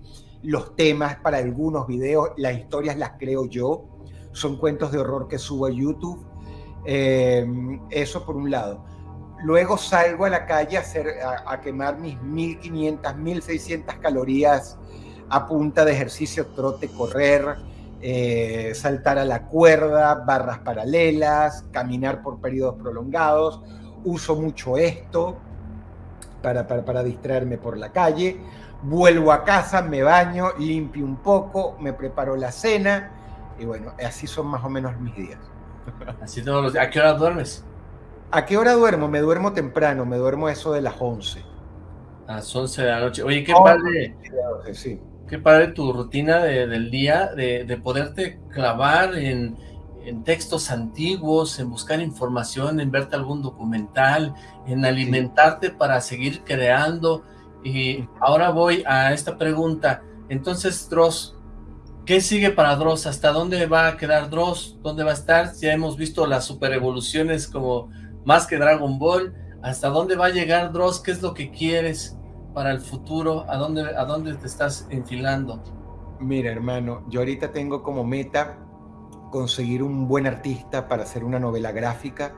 los temas para algunos videos. Las historias las creo yo son cuentos de horror que subo a YouTube. Eh, eso por un lado. Luego salgo a la calle a, hacer, a, quemar mis 1500, 1600 calorías a punta de ejercicio, trote, correr, eh, saltar a la cuerda, barras paralelas, caminar por periodos prolongados. Uso mucho esto para, para distraerme por la calle. Vuelvo a casa, me baño, limpio un poco, me preparo la cena y bueno, así son más o menos mis días.
Así todos los días. ¿A qué hora duermes?
¿A qué hora duermo? Me duermo temprano, me duermo eso de las 11.
A las 11 de la noche. Oye, qué oh, padre. Sí. Qué padre tu rutina de, del día, de, de, poderte clavar en, en textos antiguos, en buscar información, en verte algún documental, en alimentarte para seguir creando. Y ahora voy a esta pregunta. Entonces, Dross, ¿qué sigue para Dross? ¿Hasta dónde va a quedar Dross? ¿Dónde va a estar? Ya hemos visto las super evoluciones como más que Dragon Ball. ¿Hasta dónde va a llegar Dross? ¿Qué es lo que quieres para el futuro? ¿A dónde, a dónde te estás enfilando?
Mira, hermano, yo ahorita tengo como meta conseguir un buen artista para hacer una novela gráfica.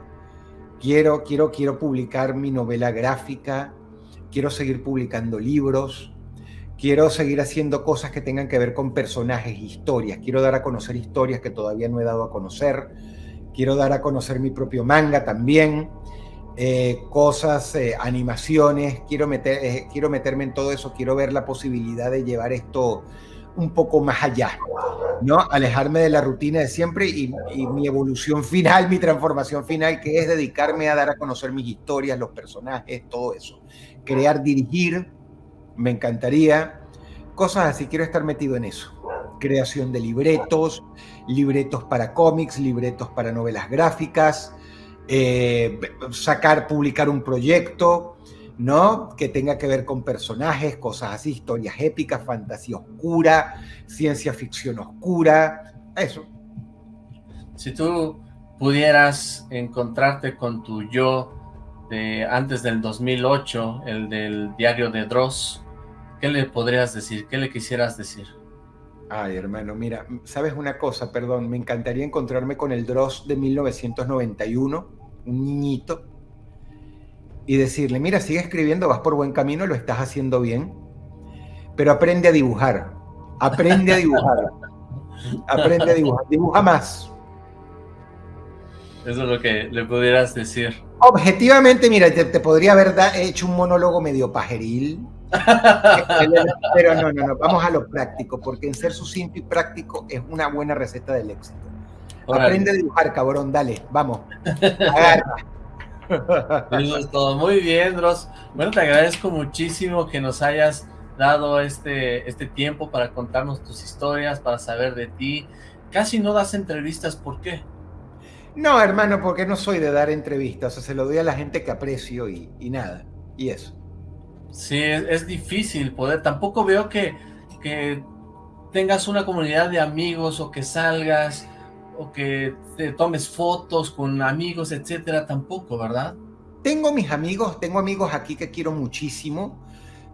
Quiero, quiero, quiero publicar mi novela gráfica. Quiero seguir publicando libros. Quiero seguir haciendo cosas que tengan que ver con personajes, historias. Quiero dar a conocer historias que todavía no he dado a conocer. Quiero dar a conocer mi propio manga también. Eh, cosas, eh, animaciones. Quiero, meter, eh, quiero meterme en todo eso. Quiero ver la posibilidad de llevar esto un poco más allá, ¿no? Alejarme de la rutina de siempre y, mi evolución final, mi transformación final, que es dedicarme a dar a conocer mis historias, los personajes, todo eso. Crear, dirigir, me encantaría. Cosas así, quiero estar metido en eso. Creación de libretos, libretos para cómics, libretos para novelas gráficas, eh, sacar, publicar un proyecto, ¿no? Que tenga que ver con personajes, cosas así, historias épicas, fantasía oscura, ciencia ficción oscura, eso.
Si tú pudieras encontrarte con tu yo de antes del 2008, el del diario de Dross, ¿qué le podrías decir? ¿Qué le quisieras decir?
Ay, hermano, mira, ¿sabes una cosa? Perdón, me encantaría encontrarme con el Dross de 1991, un niñito, y decirle, mira, sigue escribiendo, vas por buen camino, lo estás haciendo bien, pero aprende a dibujar, aprende a dibujar, aprende a dibujar, dibuja más.
Eso es lo que le pudieras decir.
Objetivamente, mira, te, podría haber hecho un monólogo medio pajeril, pero no, no, no, vamos a lo práctico, porque en ser sucinto y práctico es una buena receta del éxito. Aprende a dibujar, cabrón, dale, vamos. Agarra.
Eso es todo. Muy bien, Dross. Bueno, te agradezco muchísimo que nos hayas dado este, este tiempo para contarnos tus historias, para saber de ti. Casi no das entrevistas, ¿por qué?
No, hermano, porque no soy de dar entrevistas. O sea, se lo doy a la gente que aprecio y, nada. Y eso.
Sí, es, difícil poder. Tampoco veo que, que tengas una comunidad de amigos o que salgas o que te tomes fotos con amigos, etcétera, tampoco, ¿verdad?
Tengo mis amigos, tengo amigos aquí que quiero muchísimo,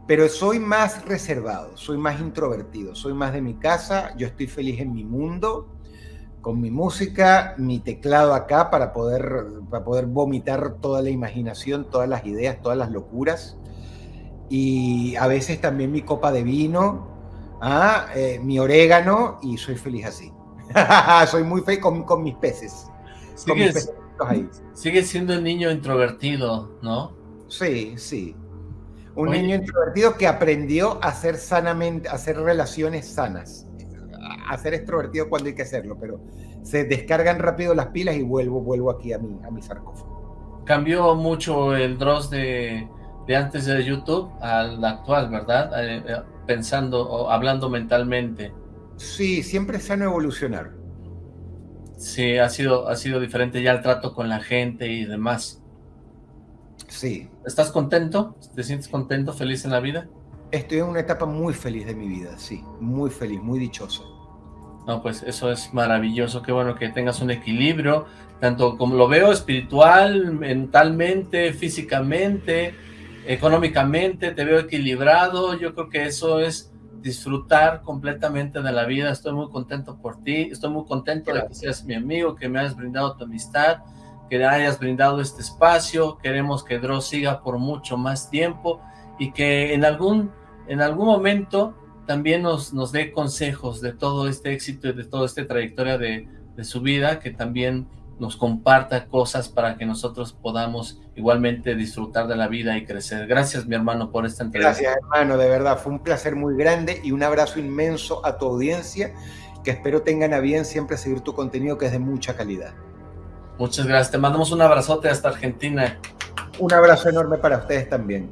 pero soy más reservado, soy más introvertido, soy más de mi casa, yo estoy feliz en mi mundo, con mi música, mi teclado acá para poder, para poder vomitar toda la imaginación, todas las ideas, todas las locuras. Y a veces también mi copa de vino, ¿ah? Eh, mi orégano, y soy feliz así. Soy muy feliz con, mis peces.
Sigue siendo un niño introvertido, ¿no?
Sí, sí. Un niño introvertido que aprendió a hacer sanamente, a hacer relaciones sanas. A ser extrovertido cuando hay que hacerlo, pero se descargan rápido las pilas y vuelvo, vuelvo aquí a mi, a mi sarcófago.
Cambió mucho el Dross de, de antes de YouTube al actual, ¿verdad? Eh, eh, pensando o hablando mentalmente.
Sí, siempre es sano evolucionar.
Sí, ha sido, ha sido diferente ya el trato con la gente y demás.
Sí.
¿Estás contento? ¿Te sientes contento, feliz en la vida?
Estoy en una etapa muy feliz de mi vida, sí. Muy feliz, muy dichoso.
No, pues eso es maravilloso. Qué bueno que tengas un equilibrio, tanto como lo veo, espiritual, mentalmente, físicamente, económicamente, te veo equilibrado. Yo creo que eso es disfrutar completamente de la vida. Estoy muy contento por ti, estoy muy contento de que seas mi amigo, que me hayas brindado tu amistad, que hayas brindado este espacio. Queremos que Dross siga por mucho más tiempo y que en algún, en algún momento también nos, nos dé consejos de todo este éxito y de toda esta trayectoria de, de su vida, que también nos comparta cosas para que nosotros podamos igualmente disfrutar de la vida y crecer. Gracias, mi hermano, por esta entrevista.
Gracias, hermano, de verdad, fue un placer muy grande y un abrazo inmenso a tu audiencia, que espero tengan a bien siempre seguir tu contenido, que es de mucha calidad.
Muchas gracias, te mandamos un abrazote hasta Argentina.
Un abrazo enorme para ustedes también.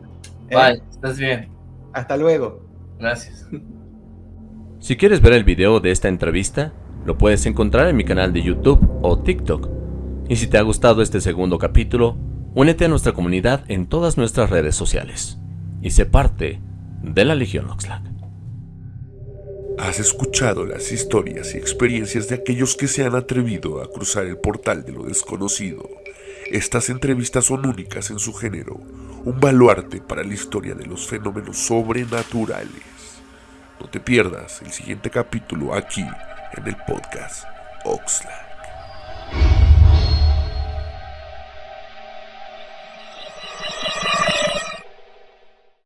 ¿Eh? Bye, estás bien.
Hasta luego.
Gracias.
Si quieres ver el video de esta entrevista,
Lo puedes encontrar en mi canal de YouTube o TikTok. Y si te ha gustado este segundo capítulo, únete a nuestra comunidad en todas nuestras redes sociales y sé parte de la Legión Oxlack.
Has escuchado las historias y experiencias de aquellos que se han atrevido a cruzar el portal de lo desconocido. Estas entrevistas son únicas en su género, un baluarte para la historia de los fenómenos sobrenaturales. No te pierdas el siguiente capítulo aquí en el podcast Oxlack.